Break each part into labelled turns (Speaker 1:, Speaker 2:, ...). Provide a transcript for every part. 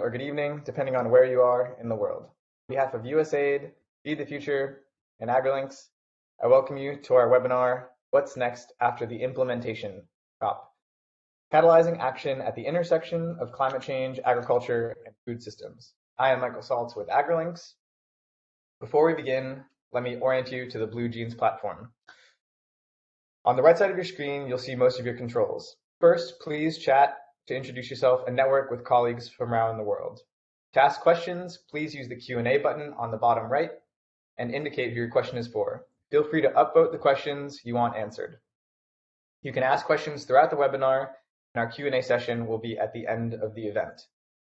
Speaker 1: or good evening, depending on where you are in the world. On behalf of USAID, Feed the Future, and AgriLinks, I welcome you to our webinar, What's Next After the Implementation COP, Catalyzing Action at the Intersection of Climate Change, Agriculture, and Food Systems. I am Michael Saltz with AgriLinks. Before we begin, let me orient you to the Blue Jeans platform. On the right side of your screen, you'll see most of your controls. First, please chat to introduce yourself and network with colleagues from around the world. To ask questions, please use the Q&A button on the bottom right and indicate who your question is for. Feel free to upvote the questions you want answered. You can ask questions throughout the webinar, and our Q&A session will be at the end of the event.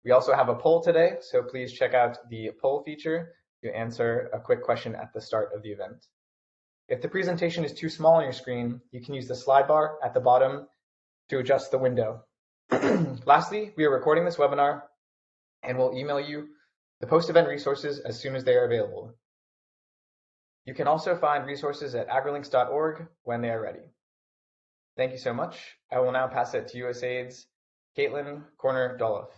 Speaker 1: We also have a poll today, so please check out the poll feature to answer a quick question at the start of the event. If the presentation is too small on your screen, you can use the slide bar at the bottom to adjust the window. Lastly, we are recording this webinar and will email you the post-event resources as soon as they are available. You can also find resources at agrilinks.org when they are ready. Thank you so much. I will now pass it to USAID's Caitlin Corner-Dolloff.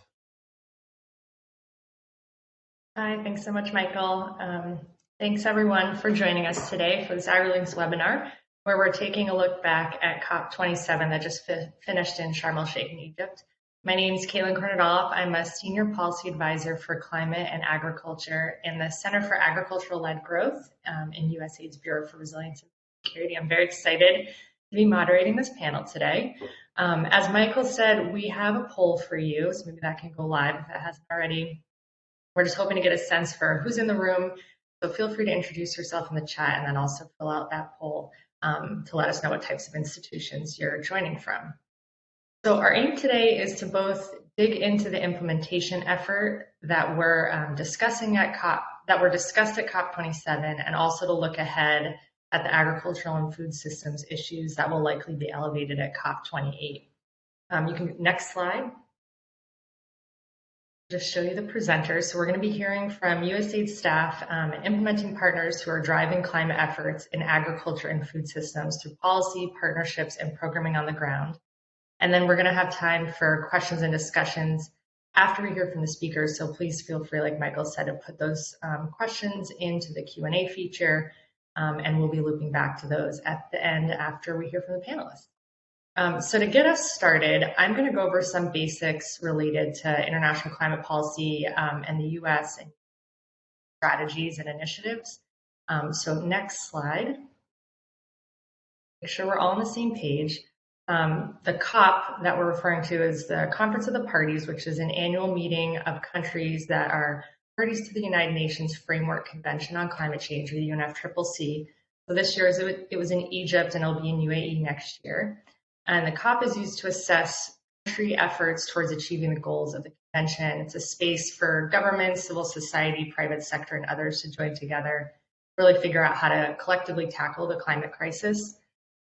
Speaker 2: Hi, thanks so much, Michael. Um, thanks everyone for joining us today for this AgriLinks webinar, where we're taking a look back at COP27 that just fi finished in Sharm el-Sheikh in Egypt. My name is Caitlin Corner-Dolloff. I'm a Senior Policy Advisor for Climate and Agriculture in the Center for Agricultural-Led Growth um, in USAID's Bureau for Resilience and Security. I'm very excited to be moderating this panel today. Um, as Michael said, we have a poll for you, so maybe that can go live if it hasn't already. We're just hoping to get a sense for who's in the room. So feel free to introduce yourself in the chat and then also fill out that poll um, to let us know what types of institutions you're joining from. So our aim today is to both dig into the implementation effort that we're um, discussing at COP, that were discussed at COP27, and also to look ahead at the agricultural and food systems issues that will likely be elevated at COP28. Um, you can, next slide just show you the presenters. So we're going to be hearing from USAID staff um, and implementing partners who are driving climate efforts in agriculture and food systems through policy, partnerships, and programming on the ground. And then we're going to have time for questions and discussions after we hear from the speakers. So please feel free, like Michael said, to put those um, questions into the Q&A feature, um, and we'll be looping back to those at the end after we hear from the panelists. Um, so to get us started, I'm going to go over some basics related to international climate policy um, and the U.S. and strategies and initiatives. Um, so next slide. Make sure we're all on the same page. Um, the COP that we're referring to is the Conference of the Parties, which is an annual meeting of countries that are parties to the United Nations Framework Convention on Climate Change, or the UNFCCC. So this year it was in Egypt and it'll be in UAE next year. And the COP is used to assess country efforts towards achieving the goals of the convention. It's a space for government, civil society, private sector, and others to join together, really figure out how to collectively tackle the climate crisis.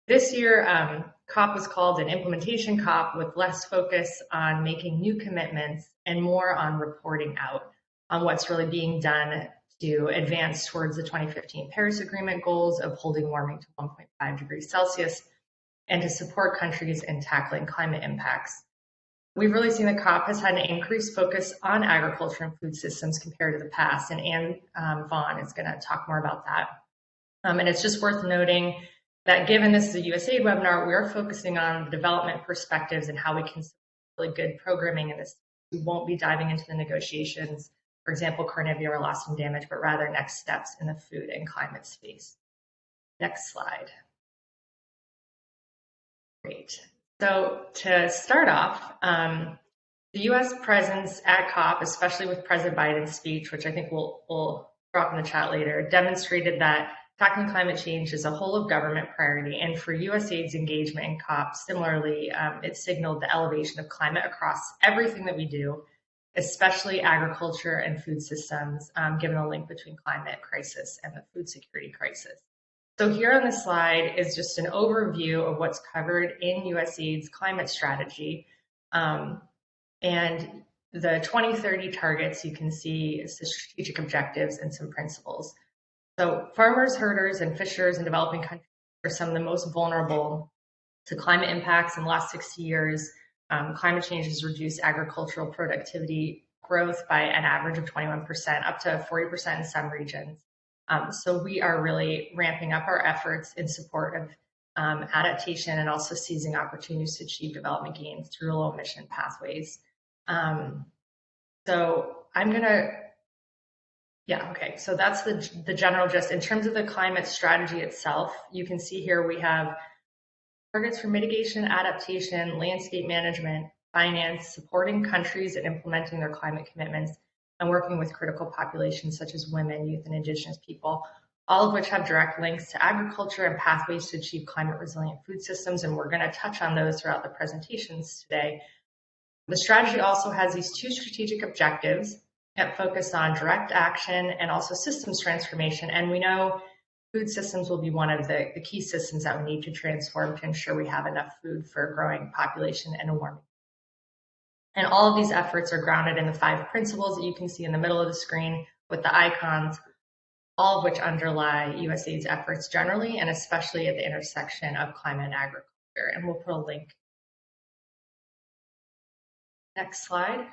Speaker 2: This year, um, COP was called an implementation COP with less focus on making new commitments and more on reporting out on what's really being done to advance towards the 2015 Paris Agreement goals of holding warming to 1.5 degrees Celsius and to support countries in tackling climate impacts. We've really seen the COP has had an increased focus on agriculture and food systems compared to the past, and Anne um, Vaughn is going to talk more about that. Um, and it's just worth noting that given this is a USAID webinar, we are focusing on development perspectives and how we can really good programming in this. We won't be diving into the negotiations, for example, carnivore loss and damage, but rather next steps in the food and climate space. Next slide. Great. So to start off, um, the U.S. presence at COP, especially with President Biden's speech, which I think we'll, we'll drop in the chat later, demonstrated that tackling climate change is a whole of government priority. And for USAID's engagement in COP, similarly, um, it signaled the elevation of climate across everything that we do, especially agriculture and food systems, um, given the link between climate crisis and the food security crisis. So here on the slide is just an overview of what's covered in USAID's climate strategy. Um, and the 2030 targets, you can see the strategic objectives and some principles. So farmers, herders, and fishers in developing countries are some of the most vulnerable to climate impacts in the last 60 years. Um, climate change has reduced agricultural productivity growth by an average of 21%, up to 40% in some regions. Um, so we are really ramping up our efforts in support of um, adaptation and also seizing opportunities to achieve development gains through low emission pathways. Um, so I'm gonna, yeah, okay. So that's the the general gist. In terms of the climate strategy itself, you can see here we have targets for mitigation, adaptation, landscape management, finance, supporting countries in implementing their climate commitments, and working with critical populations such as women, youth, and indigenous people, all of which have direct links to agriculture and pathways to achieve climate resilient food systems. And we're going to touch on those throughout the presentations today. The strategy also has these two strategic objectives that focus on direct action and also systems transformation. And we know food systems will be one of the, the key systems that we need to transform to ensure we have enough food for a growing population and a warming. And all of these efforts are grounded in the five principles that you can see in the middle of the screen with the icons, all of which underlie USAID's efforts generally and especially at the intersection of climate and agriculture. And we'll put a link. Next slide.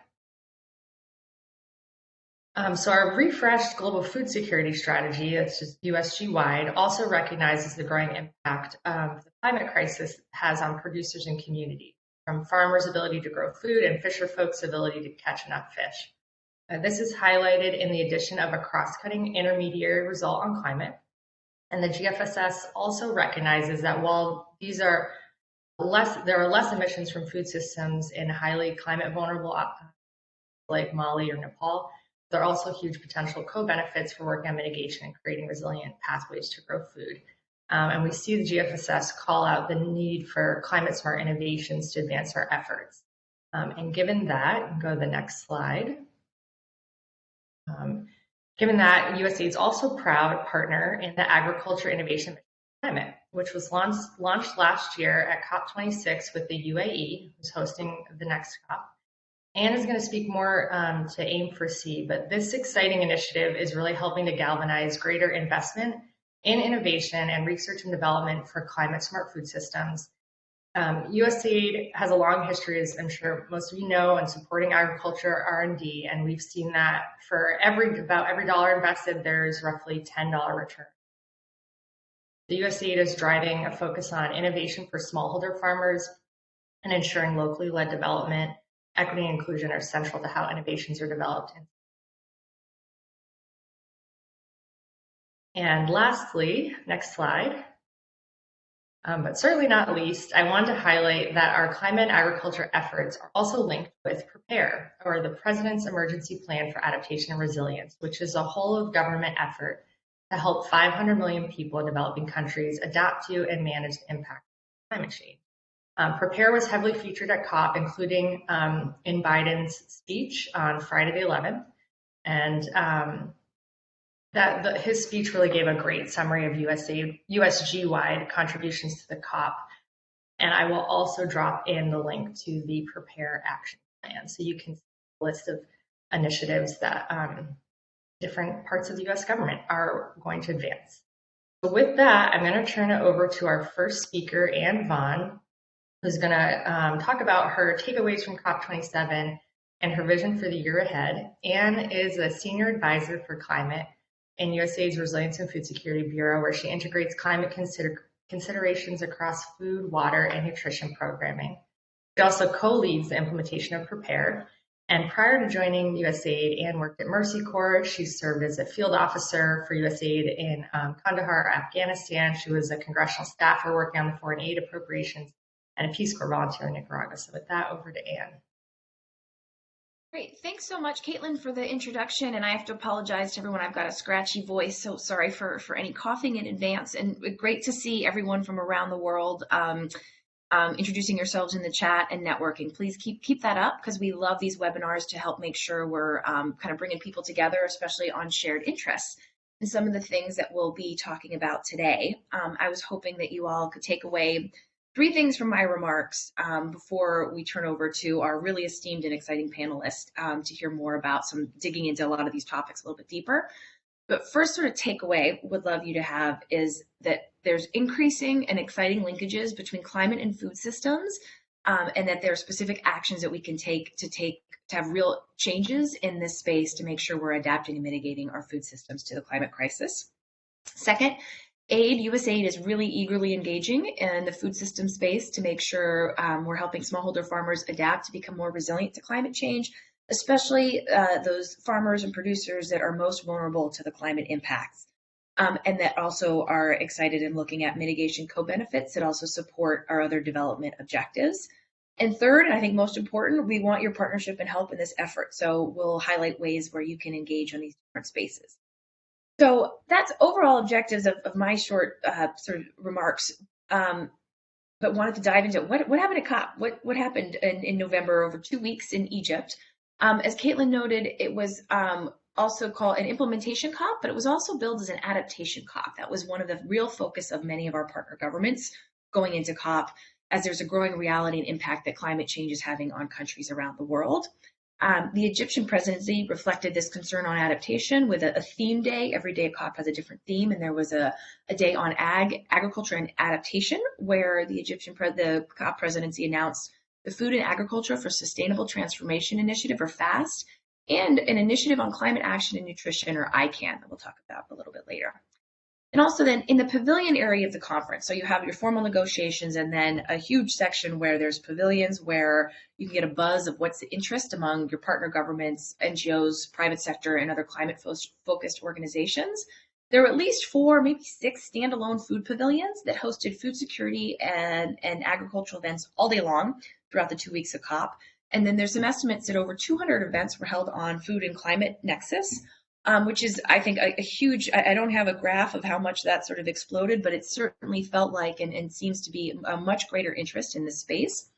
Speaker 2: Um, so our refreshed global food security strategy, that's just USG wide, also recognizes the growing impact of the climate crisis has on producers and communities, from farmers' ability to grow food and fisher folks' ability to catch enough fish. Uh, this is highlighted in the addition of a cross-cutting intermediary result on climate. And the GFSS also recognizes that while these are less, there are less emissions from food systems in highly climate vulnerable uh, like Mali or Nepal, there are also huge potential co-benefits for working on mitigation and creating resilient pathways to grow food. Um, and we see the GFSS call out the need for climate smart innovations to advance our efforts. Um, and given that, go to the next slide. Um, given that, USAID is also a proud partner in the Agriculture Innovation Climate, which was launched, launched last year at COP26 with the UAE, who's hosting the next COP. Anne is going to speak more um, to AIM for C, but this exciting initiative is really helping to galvanize greater investment in innovation and research and development for climate smart food systems. Um, USAID has a long history, as I'm sure most of you know, in supporting agriculture R&D, and we've seen that for every about every dollar invested, there's roughly $10 return. The USAID is driving a focus on innovation for smallholder farmers and ensuring locally led development equity and inclusion are central to how innovations are developed. And lastly, next slide, um, but certainly not least, I want to highlight that our climate and agriculture efforts are also linked with PREPARE, or the President's Emergency Plan for Adaptation and Resilience, which is a whole of government effort to help 500 million people in developing countries adapt to and manage the impact of climate change. Um, Prepare was heavily featured at COP, including um, in Biden's speech on Friday the 11th. And um, that the, his speech really gave a great summary of USA, USG-wide contributions to the COP. And I will also drop in the link to the Prepare Action Plan. So you can see a list of initiatives that um, different parts of the US government are going to advance. So with that, I'm going to turn it over to our first speaker, Anne Vaughn, who's going to um, talk about her takeaways from COP27 and her vision for the year ahead. Anne is a senior advisor for climate in USAID's Resilience and Food Security Bureau, where she integrates climate consider considerations across food, water, and nutrition programming. She also co-leads the implementation of Prepare. And prior to joining USAID, Anne worked at Mercy Corps. She served as a field officer for USAID in um, Kandahar, Afghanistan. She was a congressional staffer working on the foreign aid appropriations and a Peace Corps volunteer in Nicaragua. So with that, over to Anne.
Speaker 3: Great. Thanks so much, Caitlin, for the introduction. And I have to apologize to everyone. I've got a scratchy voice, so sorry for, for any coughing in advance. And great to see everyone from around the world um, um, introducing yourselves in the chat and networking. Please keep keep that up because we love these webinars to help make sure we're um, kind of bringing people together, especially on shared interests. And some of the things that we'll be talking about today, um, I was hoping that you all could take away three things from my remarks um, before we turn over to our really esteemed and exciting panelist um, to hear more about some digging into a lot of these topics a little bit deeper. But first sort of takeaway would love you to have is that there's increasing and exciting linkages between climate and food systems um, and that there are specific actions that we can take to take to have real changes in this space to make sure we're adapting and mitigating our food systems to the climate crisis. Second, aid, USAID is really eagerly engaging in the food system space to make sure um, we're helping smallholder farmers adapt to become more resilient to climate change, especially uh, those farmers and producers that are most vulnerable to the climate impacts. Um, and that also are excited in looking at mitigation co-benefits that also support our other development objectives. And third, and I think most important, we want your partnership and help in this effort. So we'll highlight ways where you can engage on these different spaces. So that's overall objectives of, of my short uh, sort of remarks. Um, but wanted to dive into what what happened at COP. What what happened in, in November over two weeks in Egypt. Um, as Caitlin noted, it was um, also called an implementation COP, but it was also billed as an adaptation COP. That was one of the real focus of many of our partner governments going into COP, as there's a growing reality and impact that climate change is having on countries around the world. Um, the Egyptian presidency reflected this concern on adaptation with a, a, theme day. Every day COP has a different theme, and there was a, a day on ag, agriculture and adaptation, where the Egyptian the COP presidency announced the Food and Agriculture for Sustainable Transformation Initiative, or FAST, and an initiative on climate action and nutrition, or ICAN, that we'll talk about a little bit later. And also then in the pavilion area of the conference, so you have your formal negotiations and then a huge section where there's pavilions where you can get a buzz of what's the interest among your partner governments, NGOs, private sector, and other climate focused organizations. There were at least four, maybe six standalone food pavilions that hosted food security and, and agricultural events all day long throughout the two weeks of COP. And then there's some estimates that over 200 events were held on food and climate nexus um, which is, I think, a, a huge. I, I, don't have a graph of how much that sort of exploded, but it certainly felt like and, and seems to be a much greater interest in this space.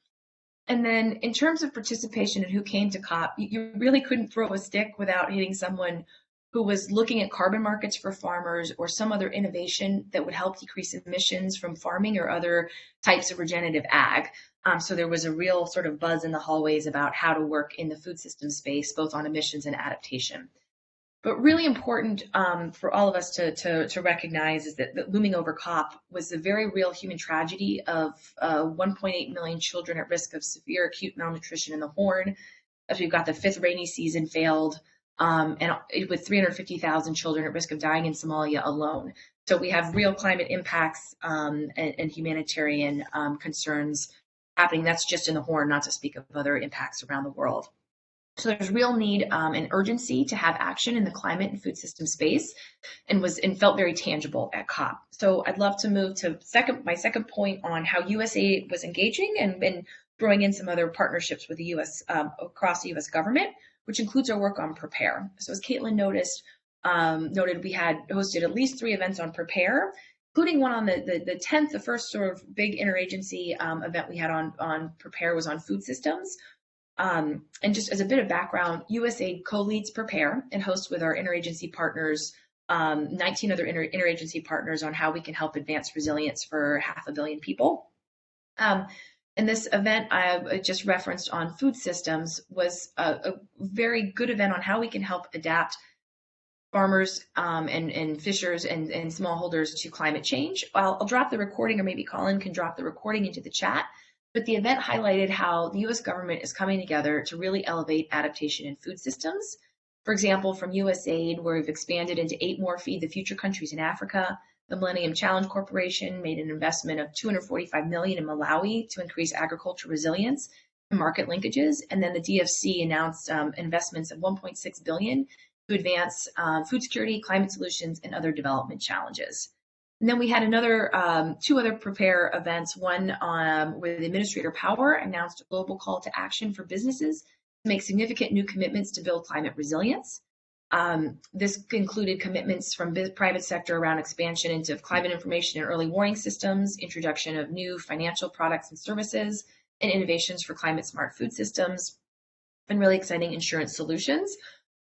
Speaker 3: And then, in terms of participation and who came to COP, you, really couldn't throw a stick without hitting someone who was looking at carbon markets for farmers or some other innovation that would help decrease emissions from farming or other types of regenerative ag. Um, so there was a real sort of buzz in the hallways about how to work in the food system space, both on emissions and adaptation. But really important um, for all of us to, to, to recognize is that, that, looming over COP was the very real human tragedy of uh, 1.8 million children at risk of severe acute malnutrition in the Horn, as we've got the fifth rainy season failed, um, and with 350,000 children at risk of dying in Somalia alone. So we have real climate impacts um, and, and, humanitarian um, concerns happening. That's just in the Horn, not to speak of other impacts around the world. So there's real need um, and urgency to have action in the climate and food system space, and was and felt very tangible at COP. So I'd love to move to second my second point on how USA was engaging and been throwing in some other partnerships with the U.S. Um, across the U.S. government, which includes our work on Prepare. So as Caitlin noticed, um, noted, we had hosted at least three events on Prepare, including one on the, the, the 10th, the first sort of big interagency um, event we had on, on Prepare was on food systems, um, and just as a bit of background, USAID co-leads Prepare and hosts with our interagency partners um, 19 other inter- interagency partners on how we can help advance resilience for half a billion people. Um, and this event I just referenced on food systems was a, a, very good event on how we can help adapt farmers um, and, and fishers and, and smallholders to climate change. I'll, I'll drop the recording, or maybe Colin can drop the recording into the chat. But the event highlighted how the US government is coming together to really elevate adaptation in food systems. For example, from USAID, where we've expanded into eight more Feed the Future countries in Africa. The Millennium Challenge Corporation made an investment of 245 million in Malawi to increase agriculture resilience and market linkages. And then the DFC announced um, investments of 1.6 billion to advance uh, food security, climate solutions, and other development challenges. And then we had another um, two other prepare events. One um, where the Administrator Power announced a global call to action for businesses to make significant new commitments to build climate resilience. Um, this included commitments from the private sector around expansion into climate information and early warning systems, introduction of new financial products and services, and innovations for climate smart food systems, and really exciting insurance solutions.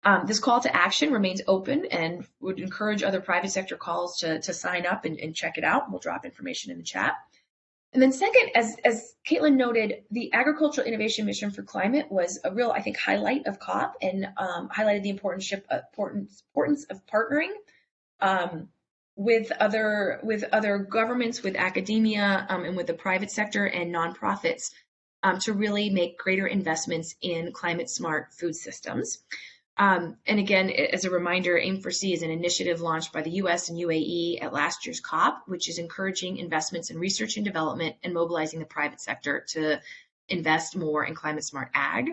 Speaker 3: Um, this call to action remains open and would encourage other private sector calls to, to sign up and, and check it out. We'll drop information in the chat. And then second, as, as Caitlin noted, the Agricultural Innovation Mission for Climate was a real, I think, highlight of COP and um, highlighted the importance, importance, importance of partnering um, with other with other governments, with academia, um, and with the private sector and nonprofits um, to really make greater investments in climate smart food systems. Um, and again, as a reminder, Aim4C is an initiative launched by the US and UAE at last year's COP, which is encouraging investments in research and development and mobilizing the private sector to invest more in climate smart ag.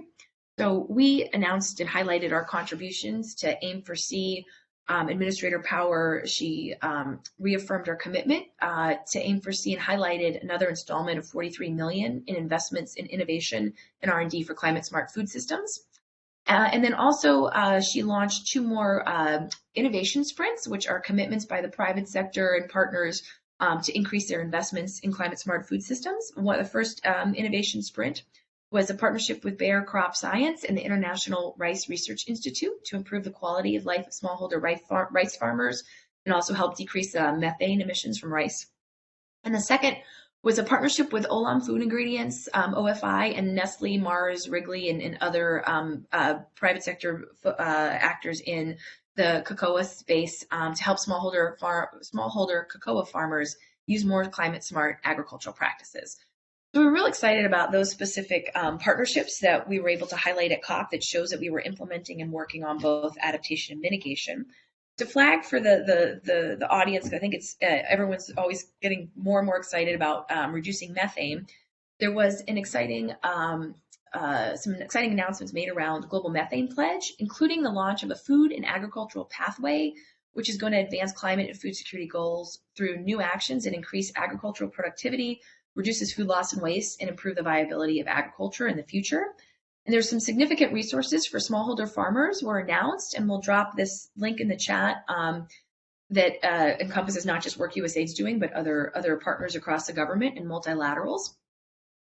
Speaker 3: So we announced and highlighted our contributions to Aim4C. Um, Administrator Power, she um, reaffirmed our commitment uh, to Aim4C and highlighted another installment of 43 million in investments in innovation and R&D for climate smart food systems. Uh, and then also uh, she launched two more uh, innovation sprints, which are commitments by the private sector and partners um, to increase their investments in climate smart food systems. One, the first um, innovation sprint was a partnership with Bayer Crop Science and the International Rice Research Institute to improve the quality of life of smallholder rice farmers and also help decrease uh, methane emissions from rice. And the second was a partnership with Olam Food Ingredients, um, OFI, and Nestle, Mars, Wrigley, and, and other um, uh, private sector uh, actors in the cocoa space um, to help smallholder far, smallholder cocoa farmers use more climate smart agricultural practices. So we're real excited about those specific um, partnerships that we were able to highlight at COP that shows that we were implementing and working on both adaptation and mitigation to flag for the the the, the audience, I think it's uh, everyone's always getting more and more excited about um, reducing methane. There was an exciting um, uh, some exciting announcements made around the global methane pledge, including the launch of a food and agricultural pathway, which is going to advance climate and food security goals through new actions and increase agricultural productivity, reduces food loss and waste, and improve the viability of agriculture in the future. And there's some significant resources for smallholder farmers were announced, and we'll drop this link in the chat um, that uh, encompasses not just work USAID's doing, but other other partners across the government and multilaterals.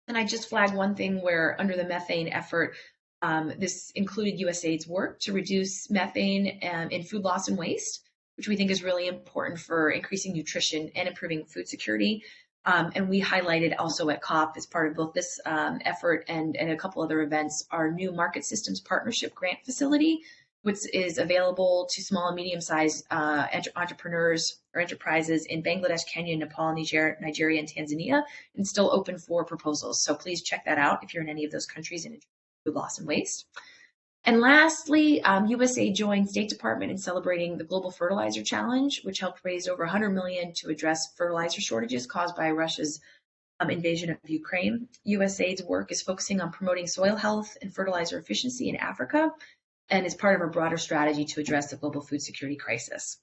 Speaker 3: And I just flagged one thing where under the methane effort, um, this included USAID's work to reduce methane um, in food loss and waste, which we think is really important for increasing nutrition and improving food security. Um, and we highlighted also at COP as part of both this um, effort and, and a couple other events, our new Market Systems Partnership Grant Facility, which is available to small and medium-sized uh, entrepreneurs or enterprises in Bangladesh, Kenya, Nepal, Niger, Nigeria, and Tanzania, and still open for proposals. So please check that out if you're in any of those countries and food loss and waste. And lastly, um, USA joined State Department in celebrating the Global Fertilizer Challenge, which helped raise over 100 million to address fertilizer shortages caused by Russia's um, invasion of Ukraine. USAID's work is focusing on promoting soil health and fertilizer efficiency in Africa, and is part of a broader strategy to address the global food security crisis.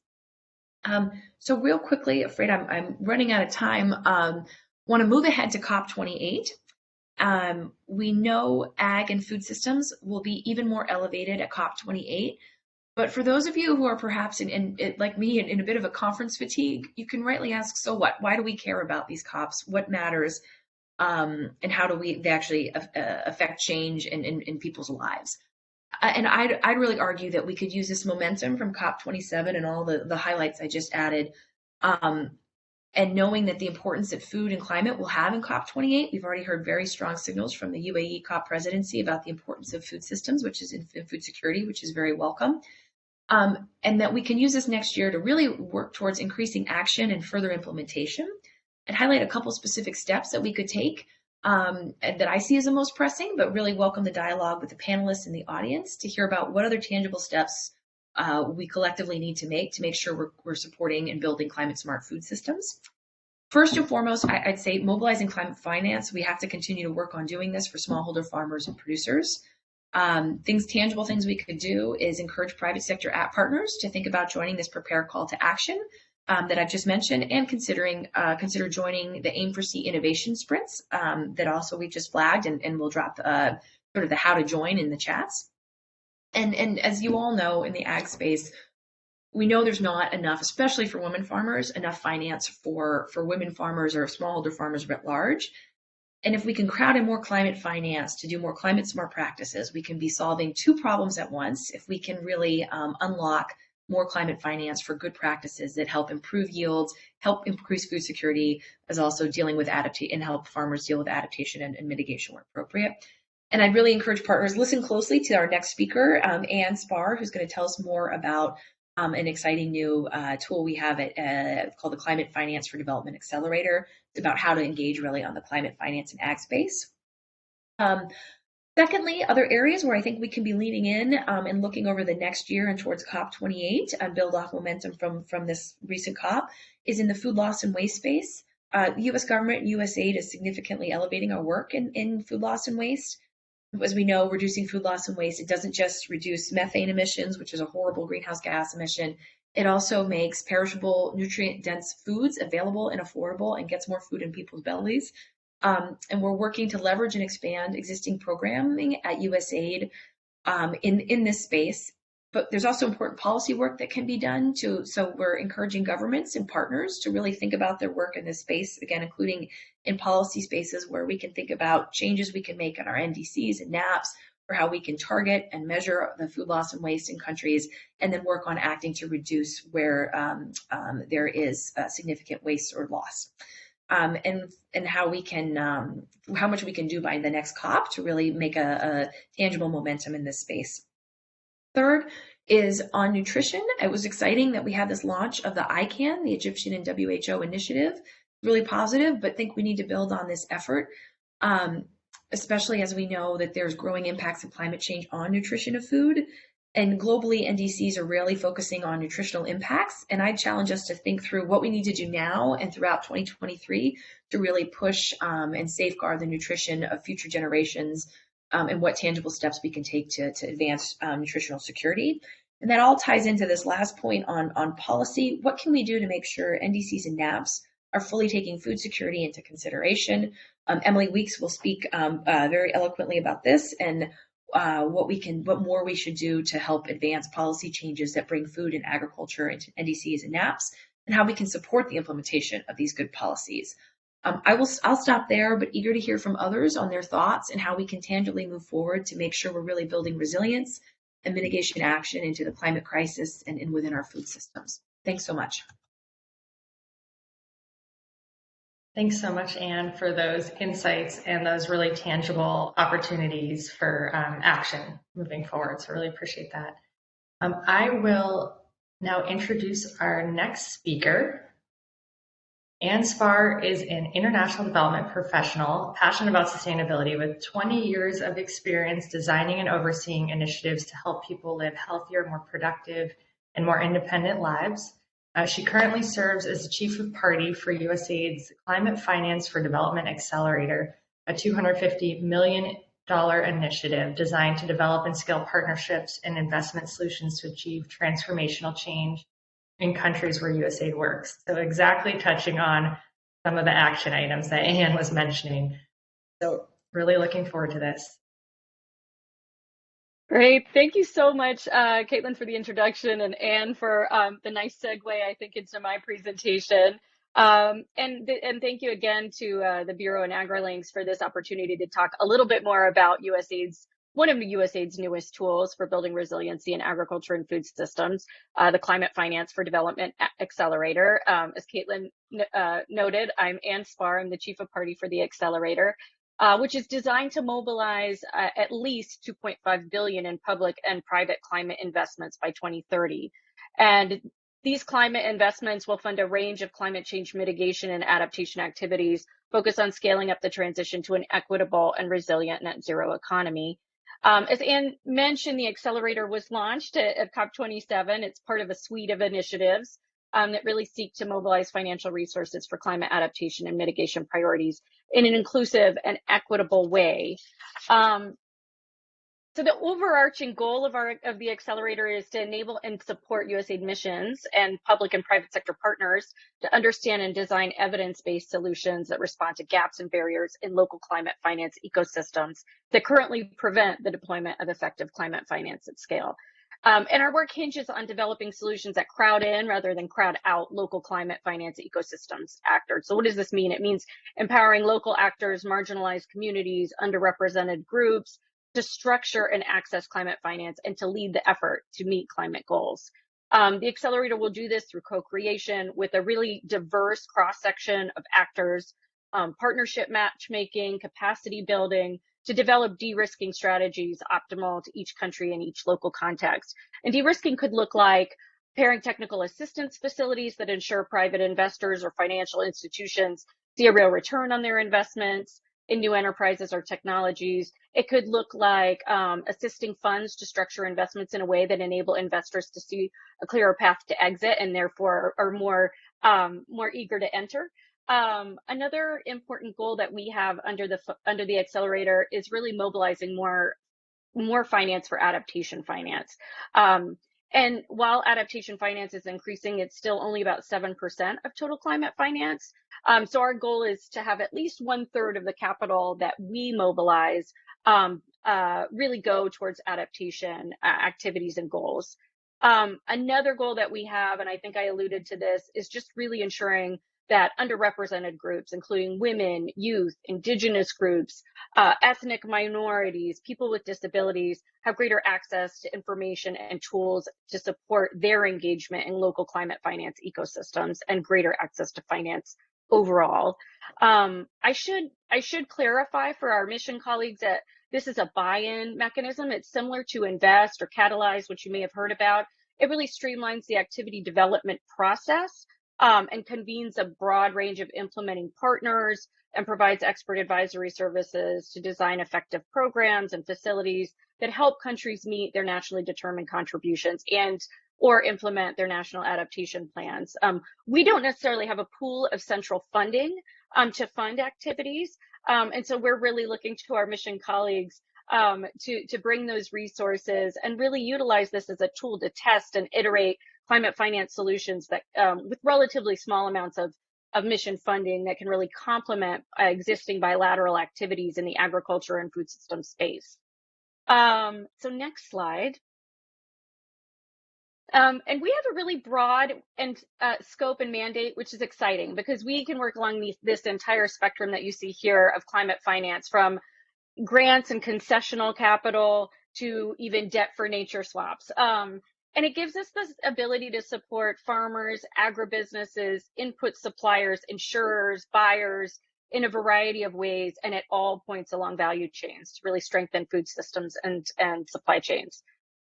Speaker 3: Um, so real quickly, afraid I'm, I'm running out of time. Um, want to move ahead to COP28. Um, we know ag and food systems will be even more elevated at COP28. But for those of you who are perhaps in, in, in like me in, in, a bit of a conference fatigue, you can rightly ask, so what? Why do we care about these COPs? What matters? Um, and how do we they actually uh, affect change in, in, in people's lives? And I'd, I'd really argue that we could use this momentum from COP27 and all the, the highlights I just added um, and knowing that the importance that food and climate will have in COP28, we've already heard very strong signals from the UAE COP presidency about the importance of food systems, which is in, food security, which is very welcome. Um, and that we can use this next year to really work towards increasing action and further implementation and highlight a couple specific steps that we could take um, that I see as the most pressing, but really welcome the dialogue with the panelists and the audience to hear about what other tangible steps uh, we collectively need to make to make sure we're, we're, supporting and building climate smart food systems. First and foremost, I, would say mobilizing climate finance. We have to continue to work on doing this for smallholder farmers and producers. Um, things, tangible things we could do is encourage private sector app partners to think about joining this prepare call to action um, that I've just mentioned, and considering uh, consider joining the Aim4C innovation sprints um, that also we've just flagged, and, and we'll drop uh, sort of the how to join in the chats. And, and as you all know in the ag space, we know there's not enough, especially for women farmers, enough finance for, for women farmers or smallholder farmers writ large. And if we can crowd in more climate finance to do more climate smart practices, we can be solving two problems at once. If we can really um, unlock more climate finance for good practices that help improve yields, help increase food security, as also dealing with adaptation and help farmers deal with adaptation and, and mitigation where appropriate. And I'd really encourage partners, listen closely to our next speaker, um, Anne Spar, who's going to tell us more about um, an exciting new uh, tool we have at, uh, called the Climate Finance for Development Accelerator. It's about how to engage really on the climate finance and ag space. Um, Secondly, other areas where I think we can be leaning in um, and looking over the next year and towards COP28 and build off momentum from, from this recent COP is in the food loss and waste space. Uh, the U.S. government and USAID is significantly elevating our work in, in food loss and waste. As we know, reducing food loss and waste, it doesn't just reduce methane emissions, which is a horrible greenhouse gas emission. It also makes perishable, nutrient dense foods available and affordable and gets more food in people's bellies. Um, and we're working to leverage and expand existing programming at USAID um, in, in this space. But there's also important policy work that can be done to, so we're encouraging governments and partners to really think about their work in this space, again, including in policy spaces where we can think about changes we can make on our NDCs and NAPs for how we can target and measure the food loss and waste in countries, and then work on acting to reduce where um, um, there is significant waste or loss um, and and how we can um, how much we can do by the next COP to really make a, a tangible momentum in this space. Third is on nutrition. It was exciting that we had this launch of the ICAN, the Egyptian and WHO initiative, really positive, but think we need to build on this effort. Um, especially as we know that there's growing impacts of climate change on nutrition of food and globally, NDCs are really focusing on nutritional impacts. And I challenge us to think through what we need to do now and throughout 2023 to really push um, and safeguard the nutrition of future generations um, and what tangible steps we can take to, to advance um, nutritional security. And that all ties into this last point on, on policy. What can we do to make sure NDCs and NAPs are fully taking food security into consideration? Um, Emily Weeks will speak um, uh, very eloquently about this and uh, what we can, what more we should do to help advance policy changes that bring food and agriculture into NDCs and NAPs, and how we can support the implementation of these good policies. Um, I will, I'll stop there, but eager to hear from others on their thoughts and how we can tangibly move forward to make sure we're really building resilience and mitigation action into the climate crisis and in within our food systems. Thanks so much.
Speaker 2: Thanks so much, Anne, for those insights and those really tangible opportunities for um, action moving forward. So really appreciate that. Um, I will now introduce our next speaker. Anne Spar is an international development professional passionate about sustainability with 20 years of experience designing and overseeing initiatives to help people live healthier, more productive, and more independent lives. Uh, she currently serves as the chief of party for USAID's Climate Finance for Development Accelerator, a $250 million initiative designed to develop and scale partnerships and investment solutions to achieve transformational change in countries where USAID works. So exactly touching on some of the action items that Anne was mentioning. So really looking forward to this.
Speaker 4: Great. Thank you so much, uh, Caitlin, for the introduction and Anne for um, the nice segue, I think, into my presentation. Um, and, and thank you again to uh, the Bureau and AgriLinks for this opportunity to talk a little bit more about USAID's one of the USAID's newest tools for building resiliency in agriculture and food systems, uh, the Climate Finance for Development Accelerator. Um, as Caitlin uh, noted, I'm Anne Spar, I'm the Chief of Party for the Accelerator uh, which is designed to mobilize uh, at least 2.5 billion in public and private climate investments by 2030. And these climate investments will fund a range of climate change mitigation and adaptation activities focused on scaling up the transition to an equitable and resilient net zero economy. Um, as Anne mentioned, the accelerator was launched at, at COP27. It's part of a suite of initiatives um, that really seek to mobilize financial resources for climate adaptation and mitigation priorities in an inclusive and equitable way. Um, so the overarching goal of our of the accelerator is to enable and support USAID missions and public and private sector partners to understand and design evidence-based solutions that respond to gaps and barriers in local climate finance ecosystems that currently prevent the deployment of effective climate finance at scale. Um, and our work hinges on developing solutions that crowd in rather than crowd out local climate finance ecosystems actors. So what does this mean? It means empowering local actors, marginalized communities, underrepresented groups to structure and access climate finance and to lead the effort to meet climate goals. Um, the accelerator will do this through co-creation with a really diverse cross-section of actors, um, partnership matchmaking, capacity building, to develop de-risking strategies optimal to each country and each local context. And de-risking could look like pairing technical assistance facilities that ensure private investors or financial institutions see a real return on their investments. In new enterprises or technologies. It could look like um, assisting funds to structure investments in a way that enable investors to see a clearer path to exit and therefore are more um, more eager to enter. Um, another important goal that we have under the under the accelerator is really mobilizing more more finance for adaptation finance. Um, and while adaptation finance is increasing, it's still only about 7% of total climate finance. Um, so our goal is to have at least one third of the capital that we mobilize um, uh, really go towards adaptation uh, activities and goals. Um, another goal that we have, and I think I alluded to this, is just really ensuring that underrepresented groups, including women, youth, indigenous groups, uh, ethnic minorities, people with disabilities, have greater access to information and tools to support their engagement in local climate finance ecosystems and greater access to finance overall. Um, I should I should clarify for our mission colleagues that this is a buy-in mechanism. It's similar to Invest or Catalyze, which you may have heard about. It really streamlines the activity development process um, and convenes a broad range of implementing partners and provides expert advisory services to design effective programs and facilities that help countries meet their nationally determined contributions and or implement their national adaptation plans. Um, we don't necessarily have a pool of central funding um, to fund activities. Um, and so we're really looking to our mission colleagues um, to, to bring those resources and really utilize this as a tool to test and iterate climate finance solutions that um, with relatively small amounts of, of mission funding that can really complement uh, existing bilateral activities in the agriculture and food system space. Um, so next slide. Um, and we have a really broad and uh, scope and mandate, which is exciting because we can work along this entire spectrum that you see here of climate finance from grants and concessional capital to even debt for nature swaps. Um, and it gives us the ability to support farmers, agribusinesses, input suppliers, insurers, buyers in a variety of ways and at all points along value chains to really strengthen food systems and, and supply chains.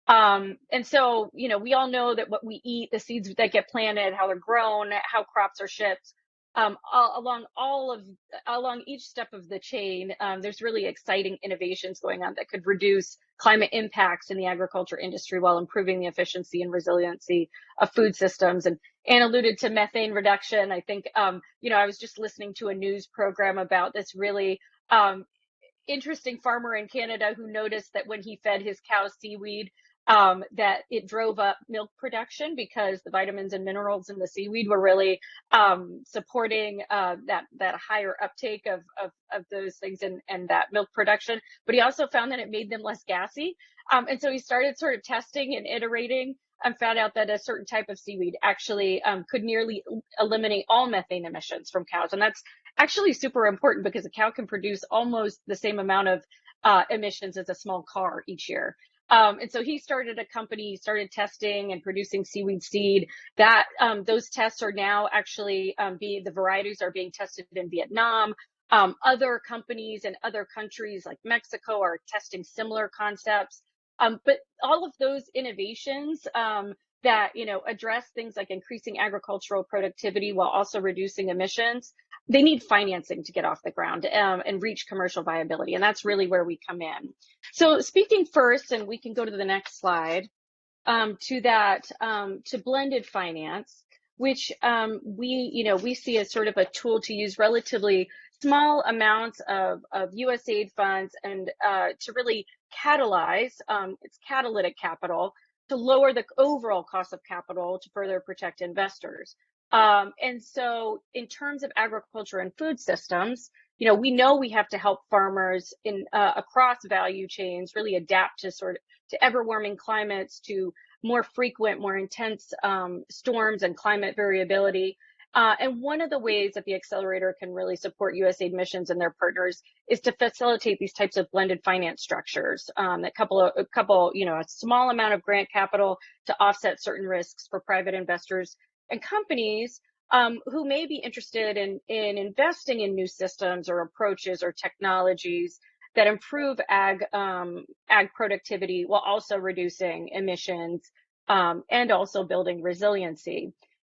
Speaker 4: Um, and so, you know, we all know that what we eat, the seeds that get planted, how they're grown, how crops are shipped, um, all, along all of along each step of the chain, um, there's really exciting innovations going on that could reduce climate impacts in the agriculture industry while improving the efficiency and resiliency of food systems. And Anne alluded to methane reduction. I think, um, you know, I was just listening to a news program about this really um, interesting farmer in Canada who noticed that when he fed his cows seaweed, um, that it drove up milk production because the vitamins and minerals in the seaweed were really um, supporting uh, that that higher uptake of, of, of those things and, and that milk production. But he also found that it made them less gassy. Um, and so he started sort of testing and iterating and found out that a certain type of seaweed actually um, could nearly eliminate all methane emissions from cows. And that's actually super important because a cow can produce almost the same amount of uh, emissions as a small car each year. Um, and so he started a company, started testing and producing seaweed seed. That um, those tests are now actually um, being the varieties are being tested in Vietnam. Um, other companies in other countries like Mexico are testing similar concepts. Um, but all of those innovations um, that you know address things like increasing agricultural productivity while also reducing emissions they need financing to get off the ground um, and reach commercial viability. And that's really where we come in. So speaking first, and we can go to the next slide, um, to that, um, to blended finance, which um, we, you know, we see as sort of a tool to use relatively small amounts of, of USAID funds and uh, to really catalyze, um, it's catalytic capital, to lower the overall cost of capital to further protect investors. Um, and so in terms of agriculture and food systems, you know, we know we have to help farmers in uh, across value chains really adapt to sort of to ever warming climates, to more frequent, more intense um, storms and climate variability. Uh, and one of the ways that the accelerator can really support USAID missions and their partners is to facilitate these types of blended finance structures. Um, a couple a couple, you know, a small amount of grant capital to offset certain risks for private investors and companies um, who may be interested in, in investing in new systems or approaches or technologies that improve ag, um, ag productivity while also reducing emissions um, and also building resiliency.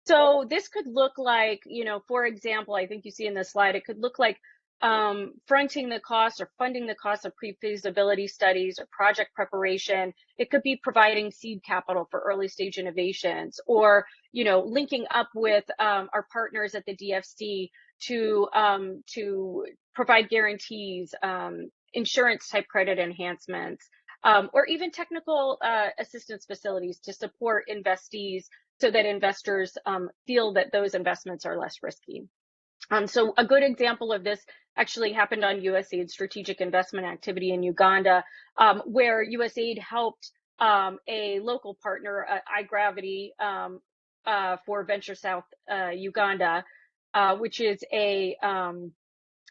Speaker 4: So this could look like, you know, for example, I think you see in the slide, it could look like um, fronting the cost or funding the cost of pre-feasibility studies or project preparation. It could be providing seed capital for early stage innovations or, you know, linking up with um, our partners at the DFC to, um, to provide guarantees, um, insurance type credit enhancements, um, or even technical uh, assistance facilities to support investees so that investors um, feel that those investments are less risky. Um, so a good example of this actually happened on USAID strategic investment activity in Uganda, um, where USAID helped um, a local partner, uh, iGravity, um, uh, for Venture South uh, Uganda, uh, which is a um,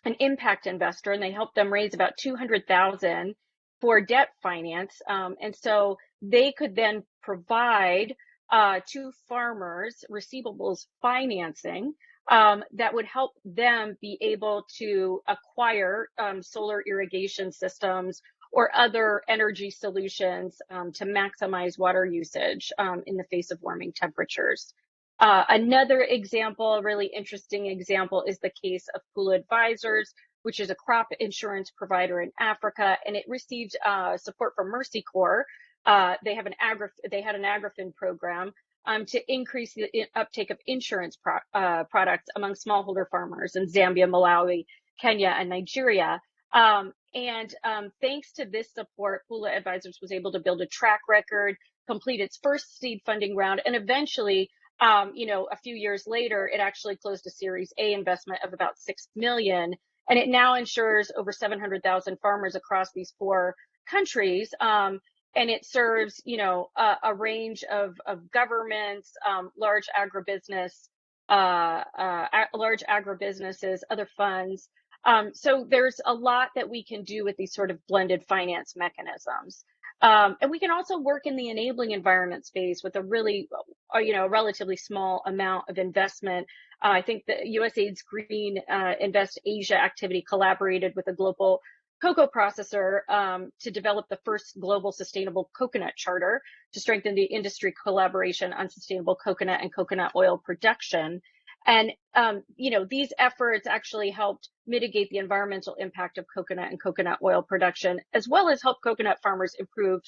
Speaker 4: an impact investor, and they helped them raise about 200,000 for debt finance, um, and so they could then provide uh, to farmers receivables financing um, that would help them be able to acquire um, solar irrigation systems or other energy solutions um, to maximize water usage um, in the face of warming temperatures. Uh, another example, a really interesting example, is the case of Pula Advisors, which is a crop insurance provider in Africa, and it received uh, support from Mercy Corps. Uh, they have an agri they had an agrifin program um, to increase the uptake of insurance pro uh, products among smallholder farmers in Zambia, Malawi, Kenya, and Nigeria. Um, and um, thanks to this support, Pula Advisors was able to build a track record, complete its first seed funding round, and eventually, um, you know, a few years later, it actually closed a Series A investment of about six million, and it now insures over 700,000 farmers across these four countries. Um, and it serves, you know, a, a range of, of governments, um, large agribusiness, uh, uh, large agribusinesses, other funds. Um, so there's a lot that we can do with these sort of blended finance mechanisms. Um, and we can also work in the enabling environment space with a really, uh, you know, a relatively small amount of investment. Uh, I think the USAID's Green uh, Invest Asia activity collaborated with a global cocoa processor um, to develop the first global sustainable coconut charter to strengthen the industry collaboration on sustainable coconut and coconut oil production. And, um, you know, these efforts actually helped mitigate the environmental impact of coconut and coconut oil production, as well as help coconut farmers improve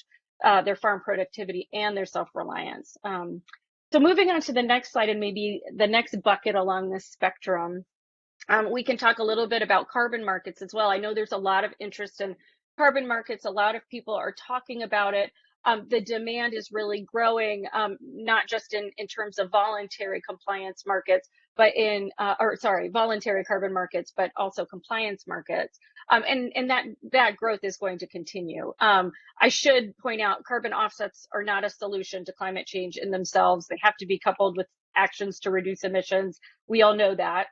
Speaker 4: uh, their farm productivity and their self-reliance. Um, so moving on to the next slide and maybe the next bucket along this spectrum, um, we can talk a little bit about carbon markets as well. I know there's a lot of interest in carbon markets. A lot of people are talking about it. Um, the demand is really growing, um, not just in, in terms of voluntary compliance markets, but in, uh, or sorry, voluntary carbon markets, but also compliance markets. Um, and, and that, that growth is going to continue. Um, I should point out carbon offsets are not a solution to climate change in themselves. They have to be coupled with actions to reduce emissions. We all know that.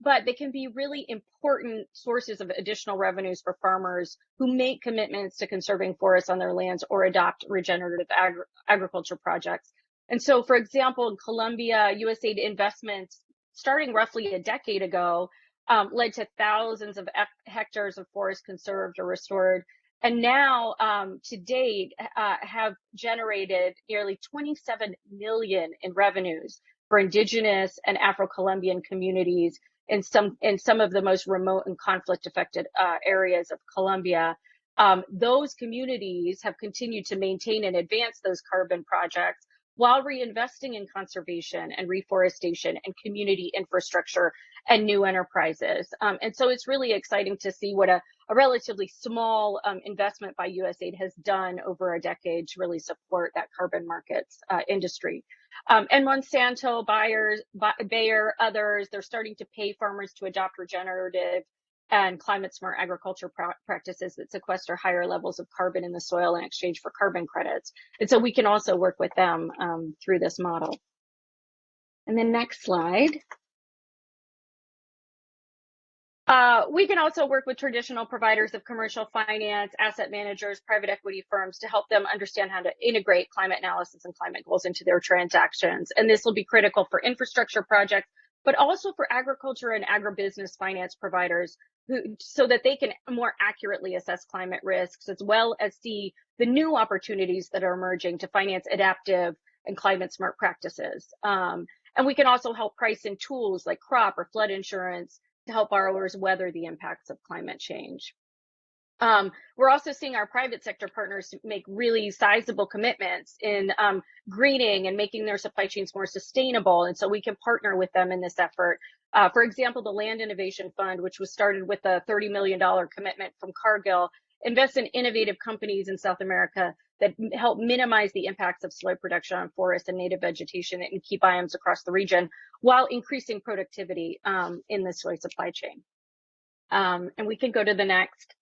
Speaker 4: But they can be really important sources of additional revenues for farmers who make commitments to conserving forests on their lands or adopt regenerative agri agriculture projects. And so, for example, in Colombia, USAID investments starting roughly a decade ago um, led to thousands of hectares of forest conserved or restored. And now, um, to date, uh, have generated nearly 27 million in revenues for indigenous and Afro-Colombian communities in some in some of the most remote and conflict affected uh, areas of Colombia. Um, those communities have continued to maintain and advance those carbon projects while reinvesting in conservation and reforestation and community infrastructure and new enterprises. Um, and so it's really exciting to see what a, a relatively small um, investment by USAID has done over a decade to really support that carbon markets uh, industry. Um, and Monsanto, buyers, Bayer, others, they're starting to pay farmers to adopt regenerative and climate smart agriculture practices that sequester higher levels of carbon in the soil in exchange for carbon credits. And so we can also work with them um, through this model. And then next slide. Uh, we can also work with traditional providers of commercial finance, asset managers, private equity firms to help them understand how to integrate climate analysis and climate goals into their transactions. And this will be critical for infrastructure projects, but also for agriculture and agribusiness finance providers who, so that they can more accurately assess climate risks as well as see the new opportunities that are emerging to finance adaptive and climate smart practices. Um, and we can also help price in tools like crop or flood insurance to help borrowers weather the impacts of climate change. Um, we're also seeing our private sector partners make really sizable commitments in um, greening and making their supply chains more sustainable. And so we can partner with them in this effort. Uh, for example, the Land Innovation Fund, which was started with a $30 million commitment from Cargill, invests in innovative companies in South America that help minimize the impacts of soy production on forests and native vegetation and key biomes across the region while increasing productivity um, in the soy supply chain. Um, and we can go to the next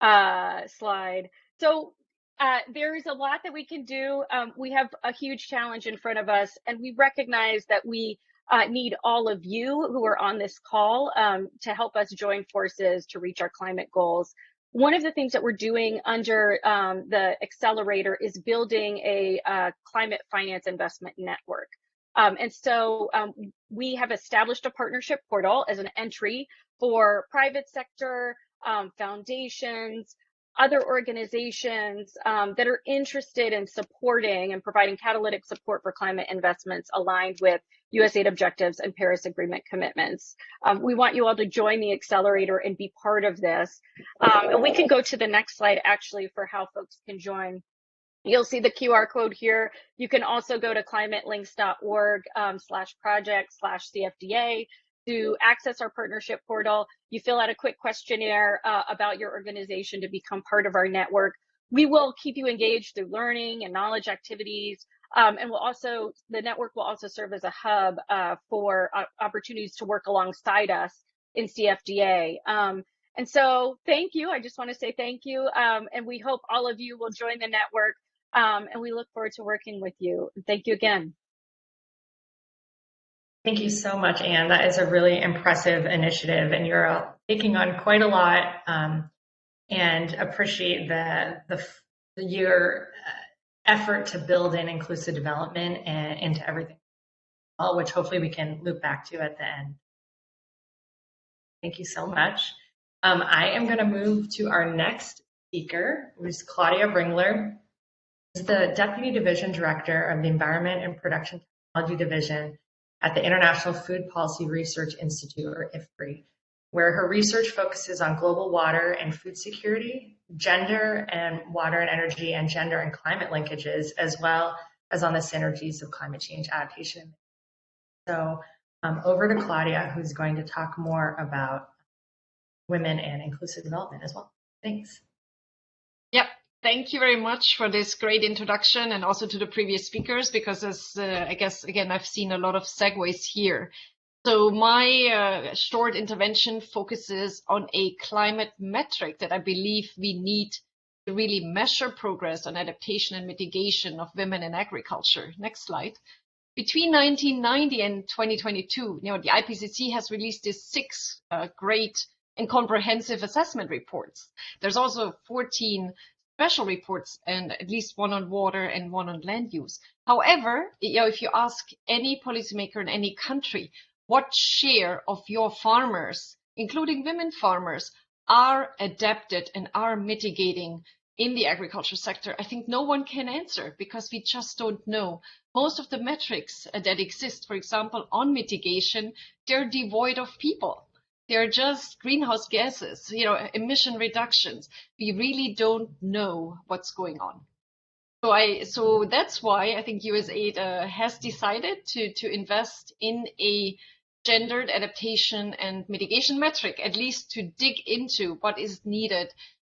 Speaker 4: uh, slide. So uh, there is a lot that we can do. Um, we have a huge challenge in front of us, and we recognize that we uh, need all of you who are on this call um, to help us join forces to reach our climate goals. One of the things that we're doing under um, the accelerator is building a uh, climate finance investment network. Um, and so um, we have established a partnership portal as an entry for private sector, um, foundations, other organizations um, that are interested in supporting and providing catalytic support for climate investments aligned with USAID objectives and Paris Agreement commitments. Um, we want you all to join the accelerator and be part of this. Um, and we can go to the next slide actually for how folks can join. You'll see the QR code here. You can also go to climatelinks.org um, slash project slash CFDA to access our partnership portal. You fill out a quick questionnaire uh, about your organization to become part of our network. We will keep you engaged through learning and knowledge activities. Um, and we'll also, the network will also serve as a hub uh, for uh, opportunities to work alongside us in CFDA. Um, and so thank you. I just want to say thank you. Um, and we hope all of you will join the network. Um, and we look forward to working with you. Thank you again.
Speaker 2: Thank you so much, Anne. That is a really impressive initiative, and you're taking on quite a lot. Um, and appreciate the the your uh, effort to build in inclusive development and into everything, which hopefully we can loop back to at the end. Thank you so much. Um, I am going to move to our next speaker, who's Claudia Ringler. She's the Deputy Division Director of the Environment and Production Technology Division at the International Food Policy Research Institute, or IFPRI, where her research focuses on global water and food security, gender and water and energy, and gender and climate linkages, as well as on the synergies of climate change adaptation. So um, over to Claudia, who's going to talk more about women and inclusive development as well. Thanks.
Speaker 5: Thank you very much for this great introduction and also to the previous speakers because as uh, I guess again I've seen a lot of segues here. So my uh, short intervention focuses on a climate metric that I believe we need to really measure progress on adaptation and mitigation of women in agriculture. Next slide. Between 1990 and 2022, you know, the IPCC has released these six uh, great and comprehensive assessment reports. There's also 14 special reports and at least one on water and one on land use. However, you know, if you ask any policymaker in any country, what share of your farmers, including women farmers, are adapted and are mitigating in the agriculture sector, I think no one can answer because we just don't know. Most of the metrics that exist, for example, on mitigation, they're devoid of people. They're just greenhouse gases, you know, emission reductions. We really don't know what's going on. So I, so that's why I think USAID uh, has decided to to invest in a gendered adaptation and mitigation metric, at least to dig into what is needed